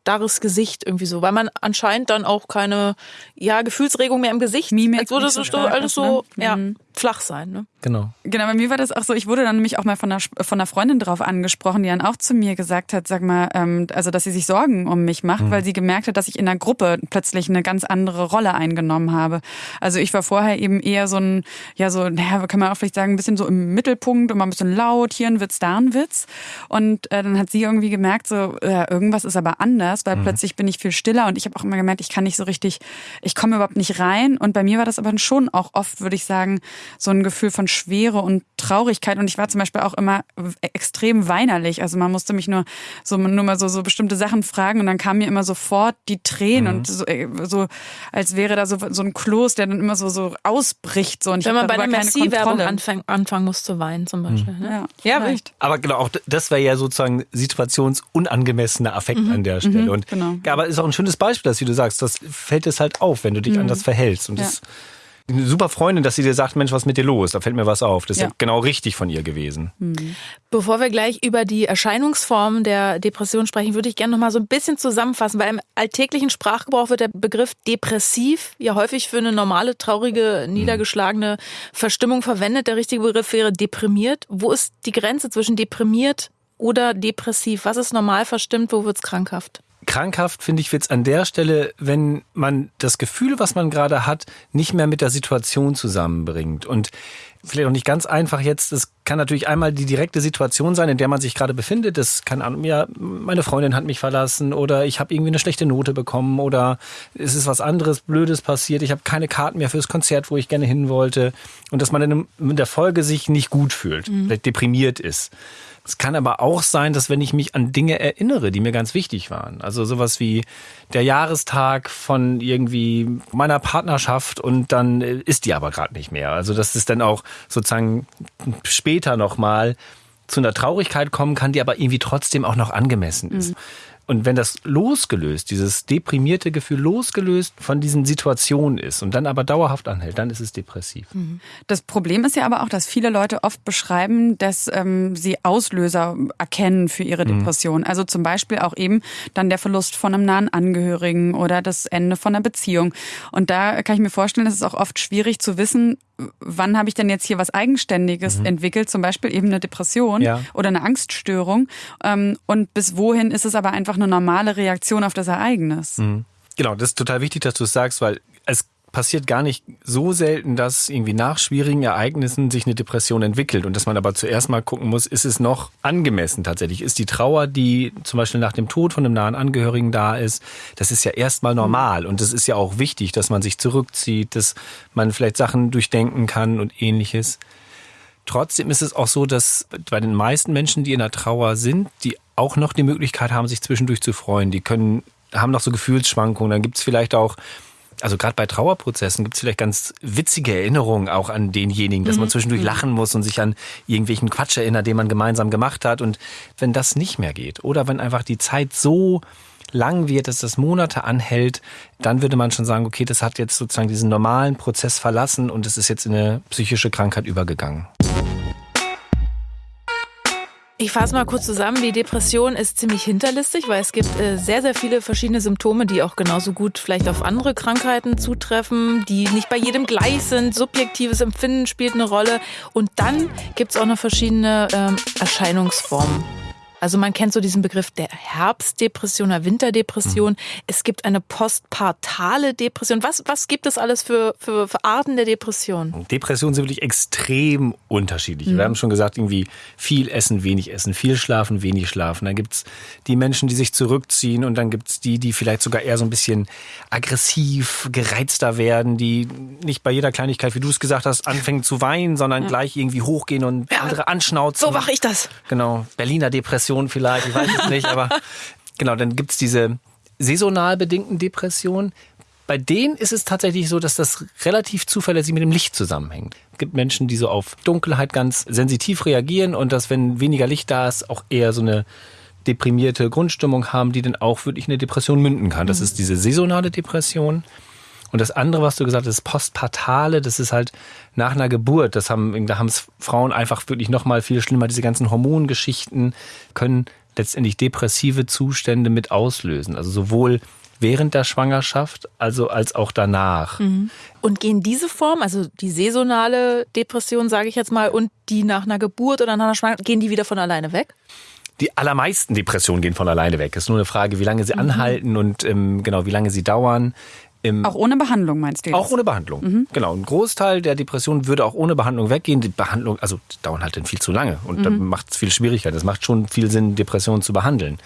starres Gesicht irgendwie so, weil man anscheinend dann auch keine ja, Gefühlsregung mehr im Gesicht. Mimik. Als würde so alles so ne? ja, mhm. Flach sein. Ne? Genau. Genau, bei mir war das auch so, ich wurde dann nämlich auch mal von einer, von einer Freundin drauf angesprochen, die dann auch zu mir gesagt hat, sag mal, ähm, also dass sie sich Sorgen um mich macht, mhm. weil sie gemerkt hat, dass ich in der Gruppe plötzlich eine ganz andere Rolle eingenommen habe. Also ich war vorher eben eher so ein, ja so, naja, kann man auch vielleicht sagen, ein bisschen so im Mittelpunkt, immer ein bisschen laut, hier ein Witz, da ein Witz. Und äh, dann hat sie irgendwie gemerkt, so, äh, irgendwas ist aber anders, weil mhm. plötzlich bin ich viel stiller und ich habe auch immer gemerkt, ich kann nicht so richtig, ich komme überhaupt nicht rein. Und bei mir war das aber schon auch oft, würde ich sagen, so ein Gefühl von Schwere und Traurigkeit. Und ich war zum Beispiel auch immer extrem weinerlich. Also man musste mich nur so nur mal so, so bestimmte Sachen fragen und dann kamen mir immer sofort die Tränen mhm. und so, äh, so als wäre da so, so ein Kloß, der dann immer so, so ausbricht. So. Und ich Wenn man bei der Merci-Werbung anfangen, anfangen muss zu weinen zum Beispiel. Mhm. Ne? Ja, ja echt. Aber genau, auch das wäre ja sozusagen situationsunangemessener Affekt mhm. an der Stelle. Mhm. Und, genau. Aber ist auch ein schönes Beispiel, dass wie du sagst, das fällt es halt auf, wenn du dich mhm. anders verhältst. Und ja. das eine super Freundin, dass sie dir sagt, Mensch, was ist mit dir los? Da fällt mir was auf. Das ist ja, genau richtig von ihr gewesen. Mhm. Bevor wir gleich über die Erscheinungsformen der Depression sprechen, würde ich gerne noch mal so ein bisschen zusammenfassen, weil im alltäglichen Sprachgebrauch wird der Begriff depressiv ja häufig für eine normale, traurige, niedergeschlagene Verstimmung verwendet. Der richtige Begriff wäre deprimiert. Wo ist die Grenze zwischen deprimiert oder depressiv? Was ist normal verstimmt? Wo wird es krankhaft? Krankhaft, finde ich, es an der Stelle, wenn man das Gefühl, was man gerade hat, nicht mehr mit der Situation zusammenbringt. Und vielleicht auch nicht ganz einfach jetzt. Es kann natürlich einmal die direkte Situation sein, in der man sich gerade befindet. Das kann, ja, meine Freundin hat mich verlassen oder ich habe irgendwie eine schlechte Note bekommen oder es ist was anderes Blödes passiert. Ich habe keine Karten mehr fürs Konzert, wo ich gerne hin wollte. Und dass man in der Folge sich nicht gut fühlt, mhm. vielleicht deprimiert ist. Es kann aber auch sein, dass wenn ich mich an Dinge erinnere, die mir ganz wichtig waren, also sowas wie der Jahrestag von irgendwie meiner Partnerschaft und dann ist die aber gerade nicht mehr. Also dass es dann auch sozusagen später nochmal zu einer Traurigkeit kommen kann, die aber irgendwie trotzdem auch noch angemessen ist. Mhm. Und wenn das losgelöst, dieses deprimierte Gefühl losgelöst von diesen Situationen ist und dann aber dauerhaft anhält, dann ist es depressiv. Mhm. Das Problem ist ja aber auch, dass viele Leute oft beschreiben, dass ähm, sie Auslöser erkennen für ihre mhm. Depression. Mhm. Also zum Beispiel auch eben dann der Verlust von einem nahen Angehörigen oder das Ende von einer Beziehung. Und da kann ich mir vorstellen, es auch oft schwierig zu wissen, wann habe ich denn jetzt hier was Eigenständiges mhm. entwickelt, zum Beispiel eben eine Depression ja. oder eine Angststörung. Ähm, und bis wohin ist es aber einfach eine normale Reaktion auf das Ereignis? Mhm. Genau, das ist total wichtig, dass du es sagst, weil es passiert gar nicht so selten, dass irgendwie nach schwierigen Ereignissen sich eine Depression entwickelt und dass man aber zuerst mal gucken muss, ist es noch angemessen tatsächlich? Ist die Trauer, die zum Beispiel nach dem Tod von einem nahen Angehörigen da ist, das ist ja erstmal normal und es ist ja auch wichtig, dass man sich zurückzieht, dass man vielleicht Sachen durchdenken kann und ähnliches. Trotzdem ist es auch so, dass bei den meisten Menschen, die in der Trauer sind, die auch noch die Möglichkeit haben, sich zwischendurch zu freuen. Die können, haben noch so Gefühlsschwankungen. Dann gibt es vielleicht auch also gerade bei Trauerprozessen gibt es vielleicht ganz witzige Erinnerungen auch an denjenigen, dass man mhm. zwischendurch mhm. lachen muss und sich an irgendwelchen Quatsch erinnert, den man gemeinsam gemacht hat. Und wenn das nicht mehr geht oder wenn einfach die Zeit so lang wird, dass das Monate anhält, dann würde man schon sagen, okay, das hat jetzt sozusagen diesen normalen Prozess verlassen und es ist jetzt in eine psychische Krankheit übergegangen. Ich fasse mal kurz zusammen. Die Depression ist ziemlich hinterlistig, weil es gibt äh, sehr, sehr viele verschiedene Symptome, die auch genauso gut vielleicht auf andere Krankheiten zutreffen, die nicht bei jedem gleich sind. Subjektives Empfinden spielt eine Rolle. Und dann gibt es auch noch verschiedene ähm, Erscheinungsformen. Also man kennt so diesen Begriff der Herbstdepression oder Winterdepression. Mhm. Es gibt eine postpartale Depression. Was, was gibt es alles für, für, für Arten der Depression? Depressionen sind wirklich extrem unterschiedlich. Mhm. Wir haben schon gesagt, irgendwie viel essen, wenig essen, viel schlafen, wenig schlafen. Dann gibt es die Menschen, die sich zurückziehen und dann gibt es die, die vielleicht sogar eher so ein bisschen aggressiv, gereizter werden, die nicht bei jeder Kleinigkeit, wie du es gesagt hast, anfangen zu weinen, sondern ja. gleich irgendwie hochgehen und ja, andere anschnauzen. So mache ich das. Genau. Berliner Depression Depression vielleicht, ich weiß es nicht, aber genau, dann gibt es diese saisonal bedingten Depressionen. Bei denen ist es tatsächlich so, dass das relativ zuverlässig mit dem Licht zusammenhängt. Es gibt Menschen, die so auf Dunkelheit ganz sensitiv reagieren und dass, wenn weniger Licht da ist, auch eher so eine deprimierte Grundstimmung haben, die dann auch wirklich eine Depression münden kann. Das ist diese saisonale Depression. Und das andere, was du gesagt hast, das postpartale, das ist halt nach einer Geburt. Das haben, da haben es Frauen einfach wirklich noch mal viel schlimmer. Diese ganzen Hormongeschichten können letztendlich depressive Zustände mit auslösen. Also sowohl während der Schwangerschaft, also als auch danach. Mhm. Und gehen diese Form, also die saisonale Depression, sage ich jetzt mal, und die nach einer Geburt oder nach einer Schwangerschaft, gehen die wieder von alleine weg? Die allermeisten Depressionen gehen von alleine weg. Es ist nur eine Frage, wie lange sie mhm. anhalten und ähm, genau, wie lange sie dauern. Im auch ohne Behandlung meinst du? Jetzt? Auch ohne Behandlung. Mhm. Genau. Ein Großteil der Depressionen würde auch ohne Behandlung weggehen. Die Behandlung, also die dauern halt dann viel zu lange und mhm. dann macht es viel Schwierigkeiten. Es macht schon viel Sinn, Depressionen zu behandeln.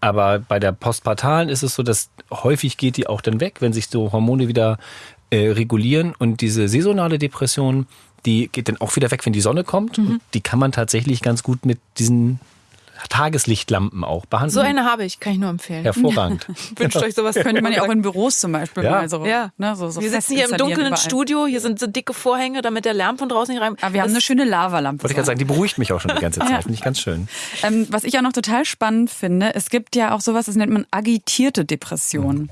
Aber bei der postpartalen ist es so, dass häufig geht die auch dann weg, wenn sich so Hormone wieder äh, regulieren und diese saisonale Depression, die geht dann auch wieder weg, wenn die Sonne kommt. Mhm. die kann man tatsächlich ganz gut mit diesen Tageslichtlampen auch behandeln. So eine habe ich, kann ich nur empfehlen. Hervorragend. Wünscht euch sowas, könnte man ja auch in Büros zum Beispiel ja. mal so. Ja. Ne, so, so wir sitzen hier im dunklen Studio, hier sind so dicke Vorhänge, damit der Lärm von draußen nicht rein. Aber wir haben eine schöne Lavalampe. Wollte ich gerade sagen, die beruhigt mich auch schon die ganze Zeit. ja. Finde ich ganz schön. Ähm, was ich auch noch total spannend finde, es gibt ja auch sowas, das nennt man agitierte Depression.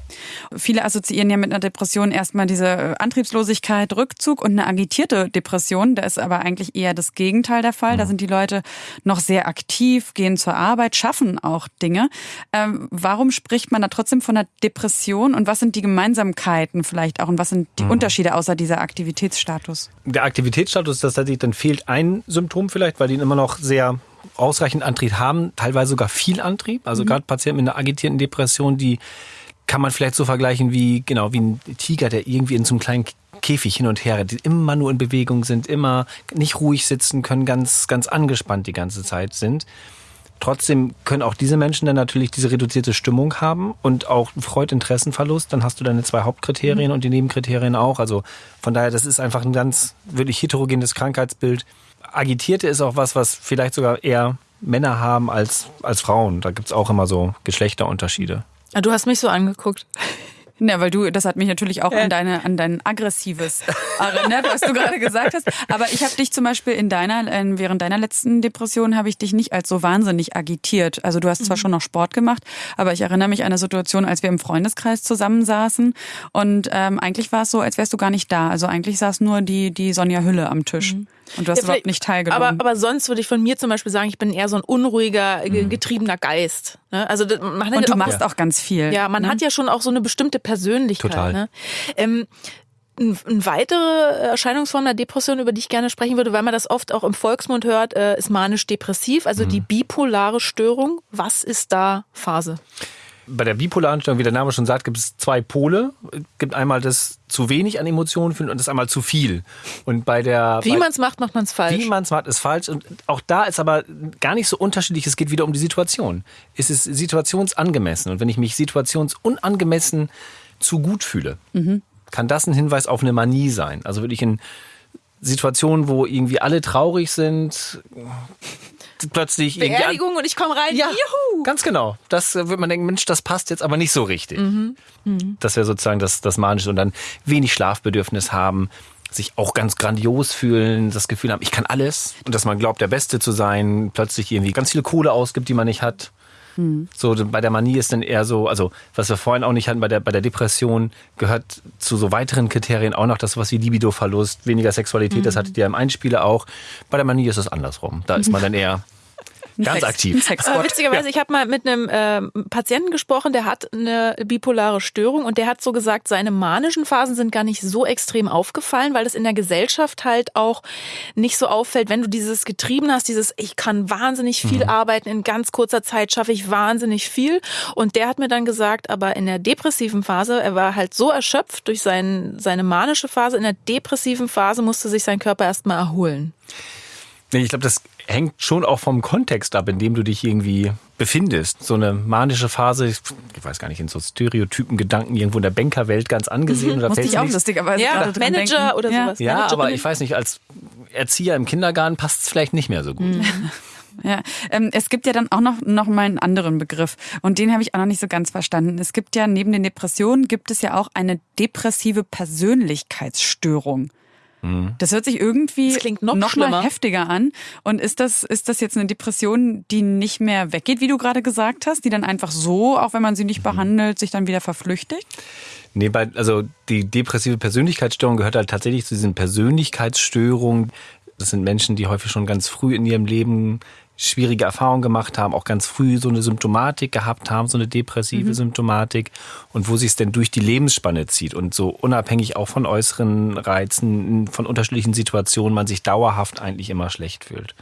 Mhm. Viele assoziieren ja mit einer Depression erstmal diese äh, Antriebslosigkeit, Rückzug und eine agitierte Depression. Da ist aber eigentlich eher das Gegenteil der Fall. Mhm. Da sind die Leute noch sehr aktiv, gehen zur Arbeit, schaffen auch Dinge. Ähm, warum spricht man da trotzdem von einer Depression und was sind die Gemeinsamkeiten vielleicht auch und was sind die mhm. Unterschiede außer dieser Aktivitätsstatus? Der Aktivitätsstatus, das heißt, dann fehlt ein Symptom vielleicht, weil die immer noch sehr ausreichend Antrieb haben, teilweise sogar viel Antrieb. Also mhm. gerade Patienten mit einer agitierten Depression, die kann man vielleicht so vergleichen wie, genau, wie ein Tiger, der irgendwie in so einem kleinen Käfig hin und her, die immer nur in Bewegung sind, immer nicht ruhig sitzen können, ganz, ganz angespannt die ganze Zeit sind. Trotzdem können auch diese Menschen dann natürlich diese reduzierte Stimmung haben und auch Freudinteressenverlust. Dann hast du deine zwei Hauptkriterien mhm. und die Nebenkriterien auch. Also von daher, das ist einfach ein ganz wirklich heterogenes Krankheitsbild. Agitierte ist auch was, was vielleicht sogar eher Männer haben als, als Frauen. Da gibt's auch immer so Geschlechterunterschiede. Ah, du hast mich so angeguckt. Ja, weil du, das hat mich natürlich auch an deine, an dein aggressives erinnert, was du gerade gesagt hast. Aber ich habe dich zum Beispiel in deiner, während deiner letzten Depression habe ich dich nicht als so wahnsinnig agitiert. Also du hast zwar mhm. schon noch Sport gemacht, aber ich erinnere mich an eine Situation, als wir im Freundeskreis zusammensaßen und ähm, eigentlich war es so, als wärst du gar nicht da. Also eigentlich saß nur die die Sonja Hülle am Tisch. Mhm. Und du hast ja, überhaupt nicht teilgenommen. Aber, aber sonst würde ich von mir zum Beispiel sagen, ich bin eher so ein unruhiger, mhm. getriebener Geist. Ne? Also man Und du auch, machst auch ganz viel. Ja, man ne? hat ja schon auch so eine bestimmte Persönlichkeit. Total. Ne? Ähm, eine weitere Erscheinungsform der Depression, über die ich gerne sprechen würde, weil man das oft auch im Volksmund hört, äh, ist manisch-depressiv, also mhm. die bipolare Störung. Was ist da Phase? Bei der bipolaren Störung, wie der Name schon sagt, gibt es zwei Pole. Es gibt einmal das zu wenig an Emotionen fühlen und das einmal zu viel. Und bei der wie man es macht, macht man es falsch. Wie man es macht, ist falsch. Und auch da ist aber gar nicht so unterschiedlich. Es geht wieder um die Situation. Es ist situationsangemessen. Und wenn ich mich situationsunangemessen zu gut fühle, mhm. kann das ein Hinweis auf eine Manie sein. Also würde ich in Situationen, wo irgendwie alle traurig sind, plötzlich Beerdigung und ich komme rein. Ja, Juhu. ganz genau. Das wird man denken, Mensch, das passt jetzt aber nicht so richtig. Mhm. Mhm. Das wäre sozusagen das, das Manische und dann wenig Schlafbedürfnis haben sich auch ganz grandios fühlen, das Gefühl haben, ich kann alles und dass man glaubt, der Beste zu sein, plötzlich irgendwie ganz viel Kohle ausgibt, die man nicht hat. Mhm. So bei der Manie ist dann eher so, also was wir vorhin auch nicht hatten, bei der, bei der Depression gehört zu so weiteren Kriterien auch noch das, was wie Libidoverlust, weniger Sexualität, mhm. das hattet ihr im Einspieler auch. Bei der Manie ist es andersrum. Da ist man dann eher Ganz aktiv. Aber witzigerweise, ja. ich habe mal mit einem äh, Patienten gesprochen, der hat eine bipolare Störung und der hat so gesagt, seine manischen Phasen sind gar nicht so extrem aufgefallen, weil es in der Gesellschaft halt auch nicht so auffällt, wenn du dieses getrieben hast, dieses ich kann wahnsinnig viel mhm. arbeiten, in ganz kurzer Zeit schaffe ich wahnsinnig viel. Und der hat mir dann gesagt, aber in der depressiven Phase, er war halt so erschöpft durch sein, seine manische Phase, in der depressiven Phase musste sich sein Körper erstmal erholen. Ich glaube, das hängt schon auch vom Kontext ab, in dem du dich irgendwie befindest. So eine manische Phase, ich weiß gar nicht, in so Stereotypen Gedanken irgendwo in der Bankerwelt ganz angesehen. Mhm, oder Musste ich auch lustigerweise ja, Manager oder ja. sowas. Ja, Manager aber ich weiß nicht, als Erzieher im Kindergarten passt es vielleicht nicht mehr so gut. Mhm. Ja, ähm, es gibt ja dann auch noch, noch mal einen anderen Begriff und den habe ich auch noch nicht so ganz verstanden. Es gibt ja neben den Depressionen gibt es ja auch eine depressive Persönlichkeitsstörung. Mhm. Das hört sich irgendwie Das klingt noch mal schlimmer. heftiger an. Und ist das, ist das jetzt eine Depression, die nicht mehr weggeht, wie du gerade gesagt hast, die dann einfach so, auch wenn man sie nicht behandelt, sich dann wieder verflüchtigt? Nee, bei, also die depressive Persönlichkeitsstörung gehört halt tatsächlich zu diesen Persönlichkeitsstörungen. Das sind Menschen, die häufig schon ganz früh in ihrem Leben schwierige Erfahrungen gemacht haben, auch ganz früh so eine Symptomatik gehabt haben, so eine depressive Mhm. Symptomatik und wo sich es denn durch die Lebensspanne zieht und so unabhängig auch von äußeren Reizen, von unterschiedlichen Situationen man sich dauerhaft eigentlich immer schlecht fühlt.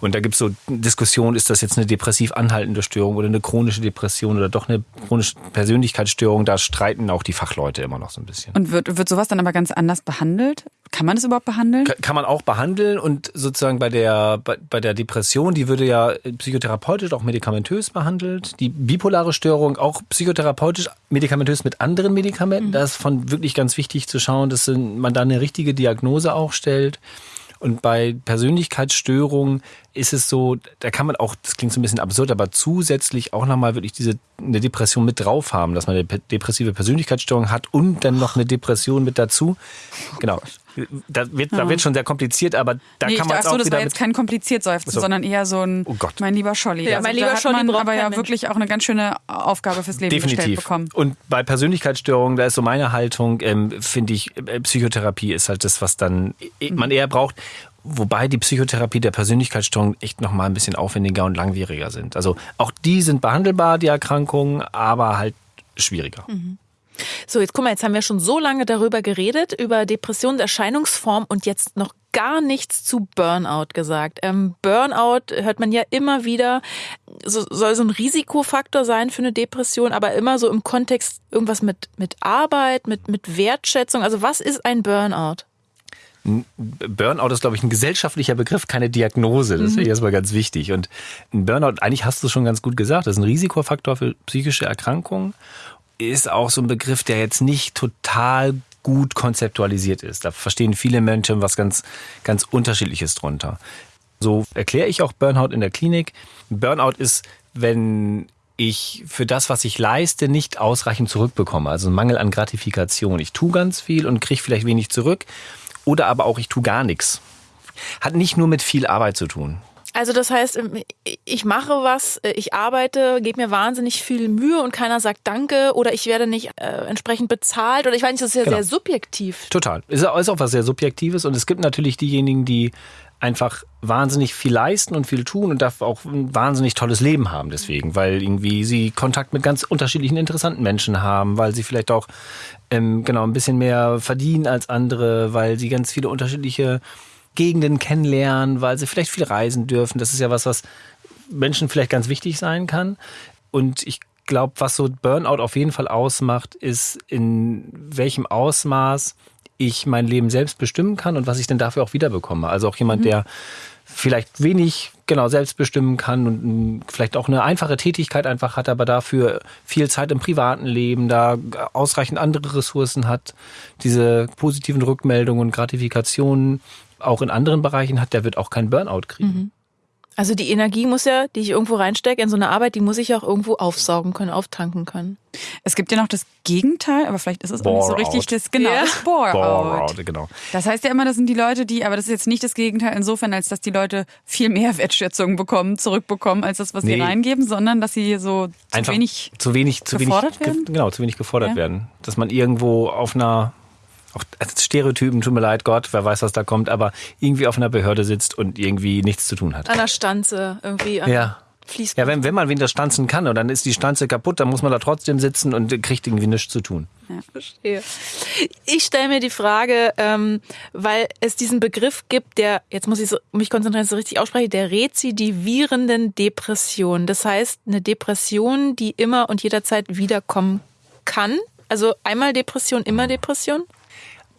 Und da gibt es so Diskussionen, ist das jetzt eine depressiv anhaltende Störung oder eine chronische Depression oder doch eine chronische Persönlichkeitsstörung? Da streiten auch die Fachleute immer noch so ein bisschen. Und wird, wird sowas dann aber ganz anders behandelt? Kann man das überhaupt behandeln? Ka- Kann man auch behandeln und sozusagen bei der, bei, bei der Depression, die würde ja psychotherapeutisch, auch medikamentös behandelt. Die bipolare Störung auch psychotherapeutisch, medikamentös mit anderen Medikamenten. Da ist von wirklich ganz wichtig zu schauen, dass man da eine richtige Diagnose auch stellt. Und bei Persönlichkeitsstörungen ist es so, da kann man auch, das klingt so ein bisschen absurd, aber zusätzlich auch nochmal wirklich diese eine Depression mit drauf haben, dass man eine depressive Persönlichkeitsstörung hat und dann noch eine Depression mit dazu. Genau. Da wird, da Ja. wird schon sehr kompliziert, aber da nee, kann man ich es dachte, auch das wieder war jetzt kein kompliziert seufzen, So. sondern eher so ein Oh Gott. mein lieber Scholli. Ja, also mein lieber da hat Scholli man aber ja Mensch. wirklich auch eine ganz schöne Aufgabe fürs Leben gestellt Definitiv. bekommen. Und bei Persönlichkeitsstörungen, da ist so meine Haltung, ähm, finde ich, äh, Psychotherapie ist halt das, was dann äh, man eher braucht. Wobei die Psychotherapie der Persönlichkeitsstörung echt noch mal ein bisschen aufwendiger und langwieriger sind. Also auch die sind behandelbar, die Erkrankungen, aber halt schwieriger. So, jetzt guck mal, jetzt haben wir schon so lange darüber geredet, über Depressionserscheinungsform und jetzt noch gar nichts zu Burnout gesagt. Ähm, Burnout hört man ja immer wieder, so, soll so ein Risikofaktor sein für eine Depression, aber immer so im Kontext irgendwas mit, mit Arbeit, mit, mit Wertschätzung. Also was ist ein Burnout? Burnout ist, glaube ich, ein gesellschaftlicher Begriff, keine Diagnose. Das Mhm. ich erstmal ganz wichtig. Und ein Burnout, eigentlich hast du es schon ganz gut gesagt, das ist ein Risikofaktor für psychische Erkrankungen. Ist auch so ein Begriff, der jetzt nicht total gut konzeptualisiert ist. Da verstehen viele Menschen was ganz, ganz Unterschiedliches drunter. So erkläre ich auch Burnout in der Klinik. Burnout ist, wenn ich für das, was ich leiste, nicht ausreichend zurückbekomme. Also ein Mangel an Gratifikation. Ich tue ganz viel und kriege vielleicht wenig zurück. Oder aber auch ich tue gar nichts. Hat nicht nur mit viel Arbeit zu tun. Also das heißt, ich mache was, ich arbeite, gebe mir wahnsinnig viel Mühe und keiner sagt Danke oder ich werde nicht äh, entsprechend bezahlt oder ich weiß nicht, das ist ja Genau. sehr subjektiv. Total. Ist auch ist auch was sehr Subjektives. Und es gibt natürlich diejenigen, die einfach wahnsinnig viel leisten und viel tun und dafür auch ein wahnsinnig tolles Leben haben deswegen, weil irgendwie sie Kontakt mit ganz unterschiedlichen interessanten Menschen haben, weil sie vielleicht auch ähm, genau ein bisschen mehr verdienen als andere, weil sie ganz viele unterschiedliche Gegenden kennenlernen, weil sie vielleicht viel reisen dürfen. Das ist ja was, was Menschen vielleicht ganz wichtig sein kann. Und ich glaube, was so Burnout auf jeden Fall ausmacht, ist in welchem Ausmaß ich mein Leben selbst bestimmen kann und was ich denn dafür auch wiederbekomme. Also auch jemand, Mhm. der vielleicht wenig genau selbst bestimmen kann und mm, vielleicht auch eine einfache Tätigkeit einfach hat, aber dafür viel Zeit im privaten Leben, da ausreichend andere Ressourcen hat, diese positiven Rückmeldungen und Gratifikationen auch in anderen Bereichen hat, der wird auch keinen Burnout kriegen. Mhm. Also die Energie muss ja, die ich irgendwo reinstecke in so eine Arbeit, die muss ich auch irgendwo aufsaugen können, auftanken können. Es gibt ja noch das Gegenteil, aber vielleicht ist es auch nicht so richtig out. das genau Ja. das Bore, Bore out. out, genau. Das heißt ja immer, das sind die Leute, die, aber das ist jetzt nicht das Gegenteil insofern, als dass die Leute viel mehr Wertschätzung bekommen, zurückbekommen, als das, was sie Nee. reingeben, sondern dass sie so zu Einfach wenig zu wenig, zu gefordert wenig, werden? ge- Genau, zu wenig gefordert Ja. werden. Dass man irgendwo auf einer, auch als Stereotypen, tut mir leid, Gott, wer weiß, was da kommt, aber irgendwie auf einer Behörde sitzt und irgendwie nichts zu tun hat. An der Stanze irgendwie. Ja. Fließt. Ja, wenn, wenn man wieder stanzen kann und dann ist die Stanze kaputt, dann muss man da trotzdem sitzen und kriegt irgendwie nichts zu tun. Verstehe. Ich stelle mir die Frage, ähm, weil es diesen Begriff gibt, der, jetzt muss ich so, mich konzentrieren, dass ich so richtig ausspreche, der rezidivierenden Depression. Das heißt, eine Depression, die immer und jederzeit wiederkommen kann. Also einmal Depression, immer Depression.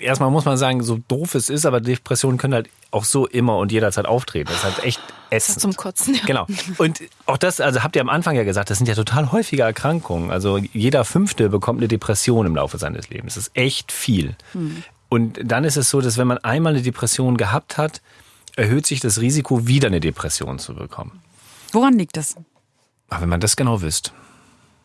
Erstmal muss man sagen, so doof es ist, aber Depressionen können halt auch so immer und jederzeit auftreten. Das ist halt echt ätzend. Zum Kotzen. Ja. Genau. Und auch das, also habt ihr am Anfang ja gesagt, das sind ja total häufige Erkrankungen. Also jeder Fünfte bekommt eine Depression im Laufe seines Lebens. Das ist echt viel. Hm. Und dann ist es so, dass wenn man einmal eine Depression gehabt hat, erhöht sich das Risiko, wieder eine Depression zu bekommen. Woran liegt das? Aber wenn man das genau wüsste.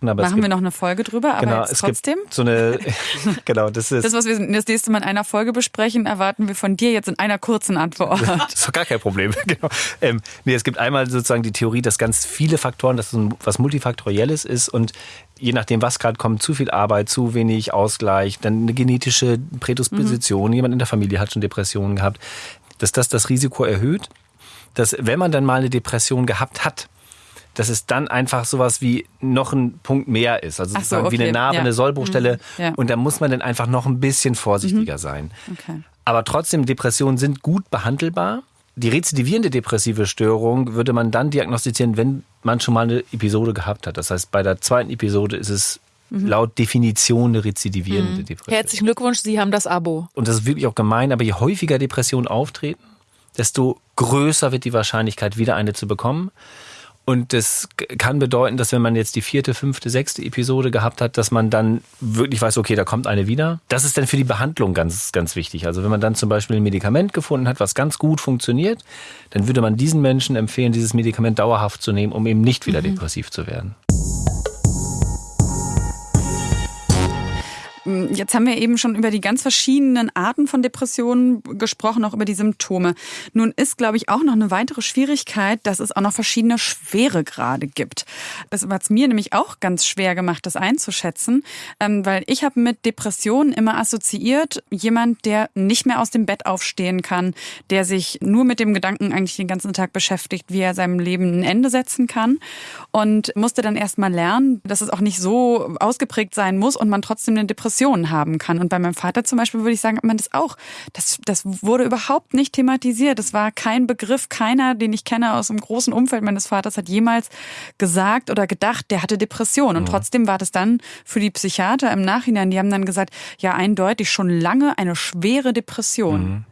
Aber Machen wir noch eine Folge drüber, aber genau, jetzt es trotzdem. So eine, genau, das ist. Das, was wir das nächste Mal in einer Folge besprechen, erwarten wir von dir jetzt in einer kurzen Antwort. das ist doch gar kein Problem. Genau. Ähm, nee, es gibt einmal sozusagen die Theorie, dass ganz viele Faktoren, dass es was multifaktorielles ist und je nachdem, was gerade kommt, zu viel Arbeit, zu wenig Ausgleich, dann eine genetische Prädisposition, mhm. jemand in der Familie hat schon Depressionen gehabt, dass das das Risiko erhöht, dass wenn man dann mal eine Depression gehabt hat, dass es dann einfach sowas wie noch ein Punkt mehr ist. Also sozusagen so, okay. wie eine Narbe, ja. eine Sollbruchstelle. Mhm. Ja. Und da muss man dann einfach noch ein bisschen vorsichtiger mhm. sein. Okay. Aber trotzdem, Depressionen sind gut behandelbar. Die rezidivierende depressive Störung würde man dann diagnostizieren, wenn man schon mal eine Episode gehabt hat. Das heißt, bei der zweiten Episode ist es mhm. laut Definition eine rezidivierende mhm. Depression. Herzlichen Glückwunsch, Sie haben das Abo. Und das ist wirklich auch gemein, aber je häufiger Depressionen auftreten, desto größer wird die Wahrscheinlichkeit, wieder eine zu bekommen. Und das kann bedeuten, dass wenn man jetzt die vierte, fünfte, sechste Episode gehabt hat, dass man dann wirklich weiß, okay, da kommt eine wieder. Das ist dann für die Behandlung ganz, ganz wichtig. Also wenn man dann zum Beispiel ein Medikament gefunden hat, was ganz gut funktioniert, dann würde man diesen Menschen empfehlen, dieses Medikament dauerhaft zu nehmen, um eben nicht wieder mhm. depressiv zu werden. Jetzt haben wir eben schon über die ganz verschiedenen Arten von Depressionen gesprochen, auch über die Symptome. Nun ist, glaube ich, auch noch eine weitere Schwierigkeit, dass es auch noch verschiedene Schweregrade gibt. Das hat es mir nämlich auch ganz schwer gemacht, das einzuschätzen, ähm, weil ich habe mit Depressionen immer assoziiert, jemand, der nicht mehr aus dem Bett aufstehen kann, der sich nur mit dem Gedanken eigentlich den ganzen Tag beschäftigt, wie er seinem Leben ein Ende setzen kann und musste dann erst mal lernen, dass es auch nicht so ausgeprägt sein muss und man trotzdem eine Depression Depressionen haben kann. Und bei meinem Vater zum Beispiel würde ich sagen, man das auch. Das, das wurde überhaupt nicht thematisiert. Das war kein Begriff. Keiner, den ich kenne aus dem großen Umfeld meines Vaters, hat jemals gesagt oder gedacht, der hatte Depressionen. Und mhm. trotzdem war das dann für die Psychiater im Nachhinein, die haben dann gesagt, ja, eindeutig schon lange eine schwere Depression.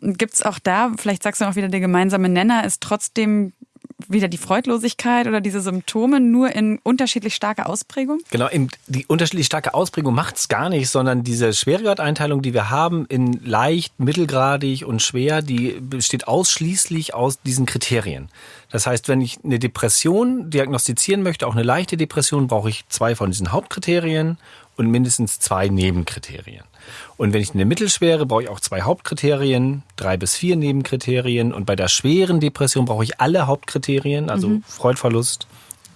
Mhm. Gibt es auch da, vielleicht sagst du auch wieder, der gemeinsame Nenner ist trotzdem wieder die Freudlosigkeit oder diese Symptome nur in unterschiedlich starker Ausprägung? Genau, die unterschiedlich starke Ausprägung macht es gar nicht, sondern diese Schweregradeinteilung, die wir haben in leicht, mittelgradig und schwer, die besteht ausschließlich aus diesen Kriterien. Das heißt, wenn ich eine Depression diagnostizieren möchte, auch eine leichte Depression, brauche ich zwei von diesen Hauptkriterien und mindestens zwei Nebenkriterien. Und wenn ich eine mittelschwere, brauche ich auch zwei Hauptkriterien, drei bis vier Nebenkriterien. Und bei der schweren Depression brauche ich alle Hauptkriterien, also mhm. Freudverlust,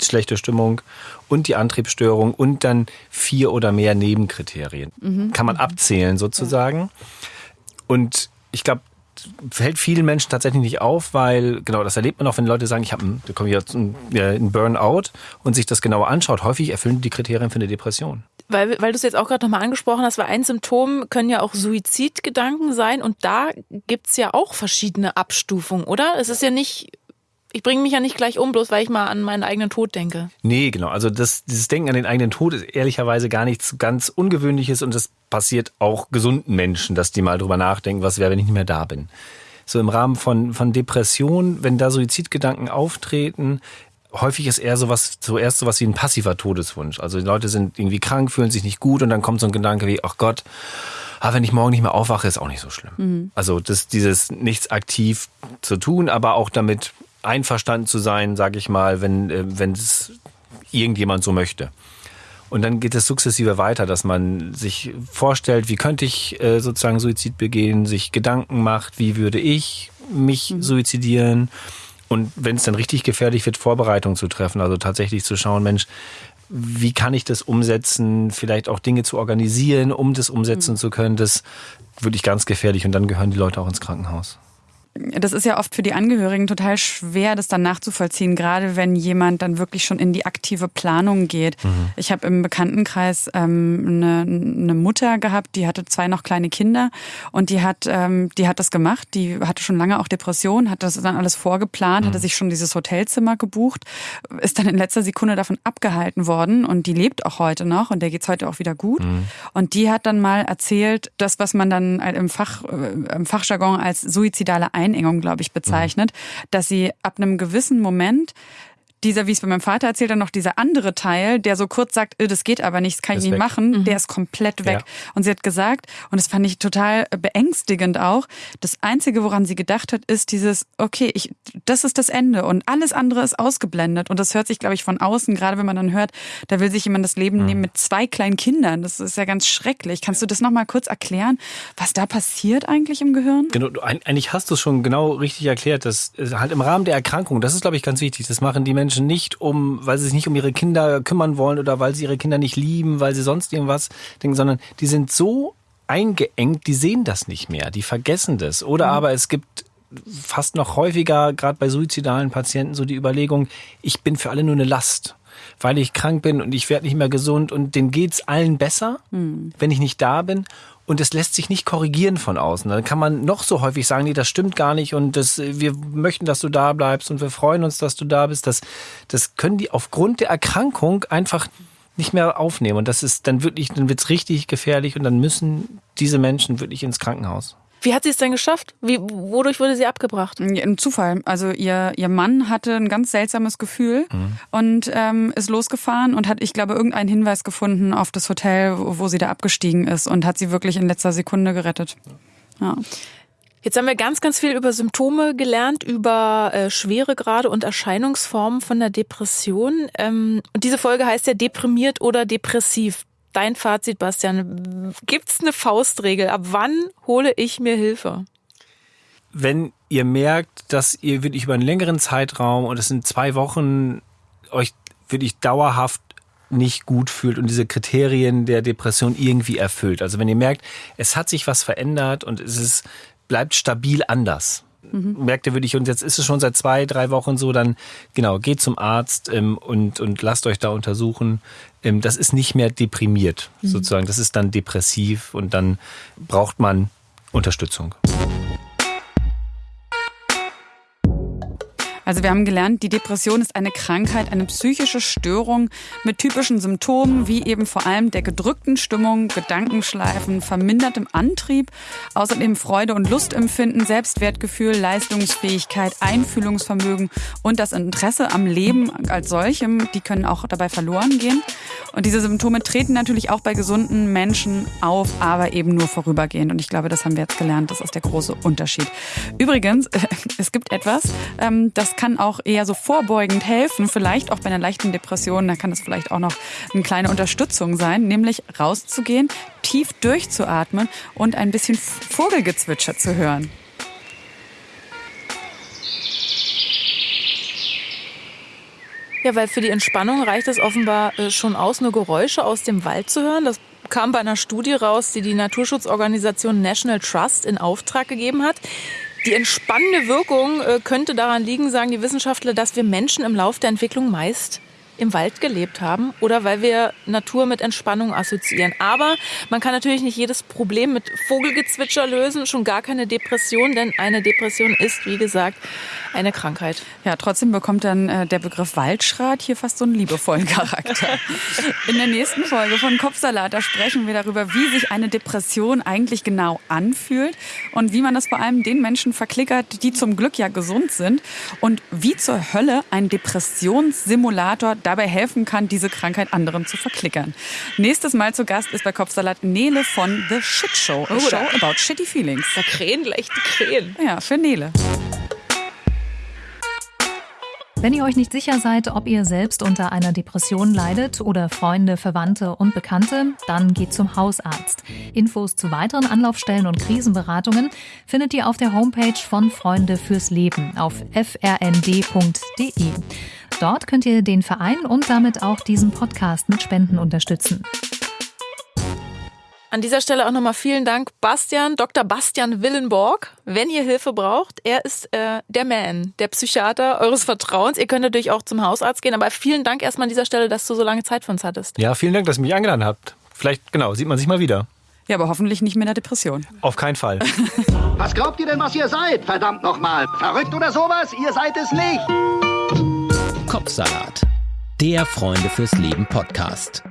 schlechte Stimmung und die Antriebsstörung und dann vier oder mehr Nebenkriterien. Mhm. Kann man abzählen sozusagen. Ja. Und ich glaube, fällt vielen Menschen tatsächlich nicht auf, weil, genau, das erlebt man auch, wenn Leute sagen, ich habe da kommen jetzt einen Burnout und sich das genauer anschaut. Häufig erfüllen die Kriterien für eine Depression. Weil, weil du es jetzt auch gerade nochmal angesprochen hast, weil ein Symptom können ja auch Suizidgedanken sein und da gibt es ja auch verschiedene Abstufungen, oder? Es ist ja nicht ich bringe mich ja nicht gleich um, bloß weil ich mal an meinen eigenen Tod denke. Nee, genau. Also das, dieses Denken an den eigenen Tod ist ehrlicherweise gar nichts ganz Ungewöhnliches und das passiert auch gesunden Menschen, dass die mal drüber nachdenken, was wäre, wenn ich nicht mehr da bin. So im Rahmen von, von Depression, wenn da Suizidgedanken auftreten, häufig ist eher sowas, zuerst sowas wie ein passiver Todeswunsch. Also die Leute sind irgendwie krank, fühlen sich nicht gut und dann kommt so ein Gedanke wie, ach Gott, ah, wenn ich morgen nicht mehr aufwache, ist auch nicht so schlimm. Mhm. Also das, dieses nichts aktiv zu tun, aber auch damit einverstanden zu sein, sage ich mal, wenn äh, wenn es irgendjemand so möchte. Und dann geht es sukzessive weiter, dass man sich vorstellt, wie könnte ich äh, sozusagen Suizid begehen, sich Gedanken macht, wie würde ich mich mhm. suizidieren und wenn es dann richtig gefährlich wird, Vorbereitungen zu treffen, also tatsächlich zu schauen, Mensch, wie kann ich das umsetzen, vielleicht auch Dinge zu organisieren, um das umsetzen mhm. zu können, das wirklich ganz gefährlich und dann gehören die Leute auch ins Krankenhaus das ist ja oft für die Angehörigen total schwer, das dann nachzuvollziehen, gerade wenn jemand dann wirklich schon in die aktive Planung geht. Mhm. Ich habe im Bekanntenkreis ähm, eine, eine Mutter gehabt, die hatte zwei noch kleine Kinder und die hat, ähm, die hat das gemacht. Die hatte schon lange auch Depressionen, hat das dann alles vorgeplant, mhm. hatte sich schon dieses Hotelzimmer gebucht, ist dann in letzter Sekunde davon abgehalten worden und die lebt auch heute noch und der geht's heute auch wieder gut. Mhm. Und die hat dann mal erzählt, das, was man dann im Fach, äh, im Fachjargon als suizidale Einengung, glaube ich, bezeichnet, mhm. dass sie ab einem gewissen Moment dieser, wie es bei meinem Vater erzählt, dann noch dieser andere Teil, der so kurz sagt, äh, das geht aber nicht, das kann ich nicht weg. machen, mhm. der ist komplett weg. Ja. Und sie hat gesagt, und das fand ich total beängstigend auch, das Einzige, woran sie gedacht hat, ist dieses, okay, ich, das ist das Ende und alles andere ist ausgeblendet. Und das hört sich, glaube ich, von außen, gerade wenn man dann hört, da will sich jemand das Leben mhm. nehmen mit zwei kleinen Kindern. Das ist ja ganz schrecklich. Kannst du das nochmal kurz erklären, was da passiert eigentlich im Gehirn? Genau, eigentlich hast du es schon genau richtig erklärt. Das halt im Rahmen der Erkrankung, das ist, glaube ich, ganz wichtig. Das machen die Menschen nicht, um, weil sie sich nicht um ihre Kinder kümmern wollen oder weil sie ihre Kinder nicht lieben, weil sie sonst irgendwas denken, sondern die sind so eingeengt, die sehen das nicht mehr, die vergessen das. Oder mhm. aber es gibt fast noch häufiger, gerade bei suizidalen Patienten, so die Überlegung, ich bin für alle nur eine Last weil ich krank bin und ich werde nicht mehr gesund und denen geht's allen besser, mhm. wenn ich nicht da bin. Und es lässt sich nicht korrigieren von außen. Dann kann man noch so häufig sagen, nee, das stimmt gar nicht und das, wir möchten, dass du da bleibst und wir freuen uns, dass du da bist. Das, das können die aufgrund der Erkrankung einfach nicht mehr aufnehmen. Und das ist dann wirklich, dann wird's richtig gefährlich und dann müssen diese Menschen wirklich ins Krankenhaus. Wie hat sie es denn geschafft? Wie, wodurch wurde sie abgebracht? Ein Zufall. Also ihr, ihr Mann hatte ein ganz seltsames Gefühl mhm. und ähm, ist losgefahren und hat, ich glaube, irgendeinen Hinweis gefunden auf das Hotel, wo sie da abgestiegen ist und hat sie wirklich in letzter Sekunde gerettet. Ja. Jetzt haben wir ganz, ganz viel über Symptome gelernt, über äh, Schweregrade und Erscheinungsformen von der Depression. Ähm, und diese Folge heißt ja deprimiert oder depressiv. Dein Fazit, Bastian. Gibt es eine Faustregel? Ab wann hole ich mir Hilfe? Wenn ihr merkt, dass ihr wirklich über einen längeren Zeitraum und es sind zwei Wochen euch wirklich dauerhaft nicht gut fühlt und diese Kriterien der Depression irgendwie erfüllt. Also wenn ihr merkt, es hat sich was verändert und es ist, bleibt stabil anders. Mhm. Merkt ihr wirklich, und jetzt ist es schon seit zwei, drei Wochen so, dann genau, geht zum Arzt ähm, und, und lasst euch da untersuchen. Ähm, das ist nicht mehr deprimiert, mhm. sozusagen. Das ist dann depressiv und dann braucht man Unterstützung. Also wir haben gelernt, die Depression ist eine Krankheit, eine psychische Störung mit typischen Symptomen wie eben vor allem der gedrückten Stimmung, Gedankenschleifen, vermindertem Antrieb, außerdem Freude und Lustempfinden, Selbstwertgefühl, Leistungsfähigkeit, Einfühlungsvermögen und das Interesse am Leben als solchem, die können auch dabei verloren gehen. Und diese Symptome treten natürlich auch bei gesunden Menschen auf, aber eben nur vorübergehend. Und ich glaube, das haben wir jetzt gelernt. Das ist der große Unterschied. Übrigens, es gibt etwas, ähm, das kann auch eher so vorbeugend helfen, vielleicht auch bei einer leichten Depression. Da kann das vielleicht auch noch eine kleine Unterstützung sein, nämlich rauszugehen, tief durchzuatmen und ein bisschen Vogelgezwitscher zu hören. Ja, weil für die Entspannung reicht es offenbar äh, schon aus, nur Geräusche aus dem Wald zu hören. Das kam bei einer Studie raus, die die Naturschutzorganisation National Trust in Auftrag gegeben hat. Die entspannende Wirkung äh, könnte daran liegen, sagen die Wissenschaftler, dass wir Menschen im Lauf der Entwicklung meist im Wald gelebt haben oder weil wir Natur mit Entspannung assoziieren. Aber man kann natürlich nicht jedes Problem mit Vogelgezwitscher lösen, schon gar keine Depression, denn eine Depression ist, wie gesagt, eine Krankheit. Ja, trotzdem bekommt dann äh, der Begriff Waldschrat hier fast so einen liebevollen Charakter. In der nächsten Folge von Kopfsalat, da sprechen wir darüber, wie sich eine Depression eigentlich genau anfühlt und wie man das vor allem den Menschen verklickert, die zum Glück ja gesund sind und wie zur Hölle ein Depressionssimulator dabei helfen kann, diese Krankheit anderen zu verklickern. Nächstes Mal zu Gast ist bei Kopfsalat Nele von The Shit Show. A oh, show about shitty feelings. Da krähen gleich die Krähen. Ja, für Nele. Wenn ihr euch nicht sicher seid, ob ihr selbst unter einer Depression leidet oder Freunde, Verwandte und Bekannte, dann geht zum Hausarzt. Infos zu weiteren Anlaufstellen und Krisenberatungen findet ihr auf der Homepage von Freunde fürs Leben auf frnd.de. Dort könnt ihr den Verein und damit auch diesen Podcast mit Spenden unterstützen. An dieser Stelle auch nochmal vielen Dank, Bastian, Dr. Bastian Willenborg. Wenn ihr Hilfe braucht, er ist äh, der Man, der Psychiater eures Vertrauens. Ihr könnt natürlich auch zum Hausarzt gehen, aber vielen Dank erstmal an dieser Stelle, dass du so lange Zeit für uns hattest. Ja, vielen Dank, dass ihr mich eingeladen habt. Vielleicht, genau, sieht man sich mal wieder. Ja, aber hoffentlich nicht mehr in der Depression. Auf keinen Fall. was glaubt ihr denn, was ihr seid? Verdammt nochmal. Verrückt oder sowas? Ihr seid es nicht. Kopfsalat. Der Freunde fürs Leben Podcast.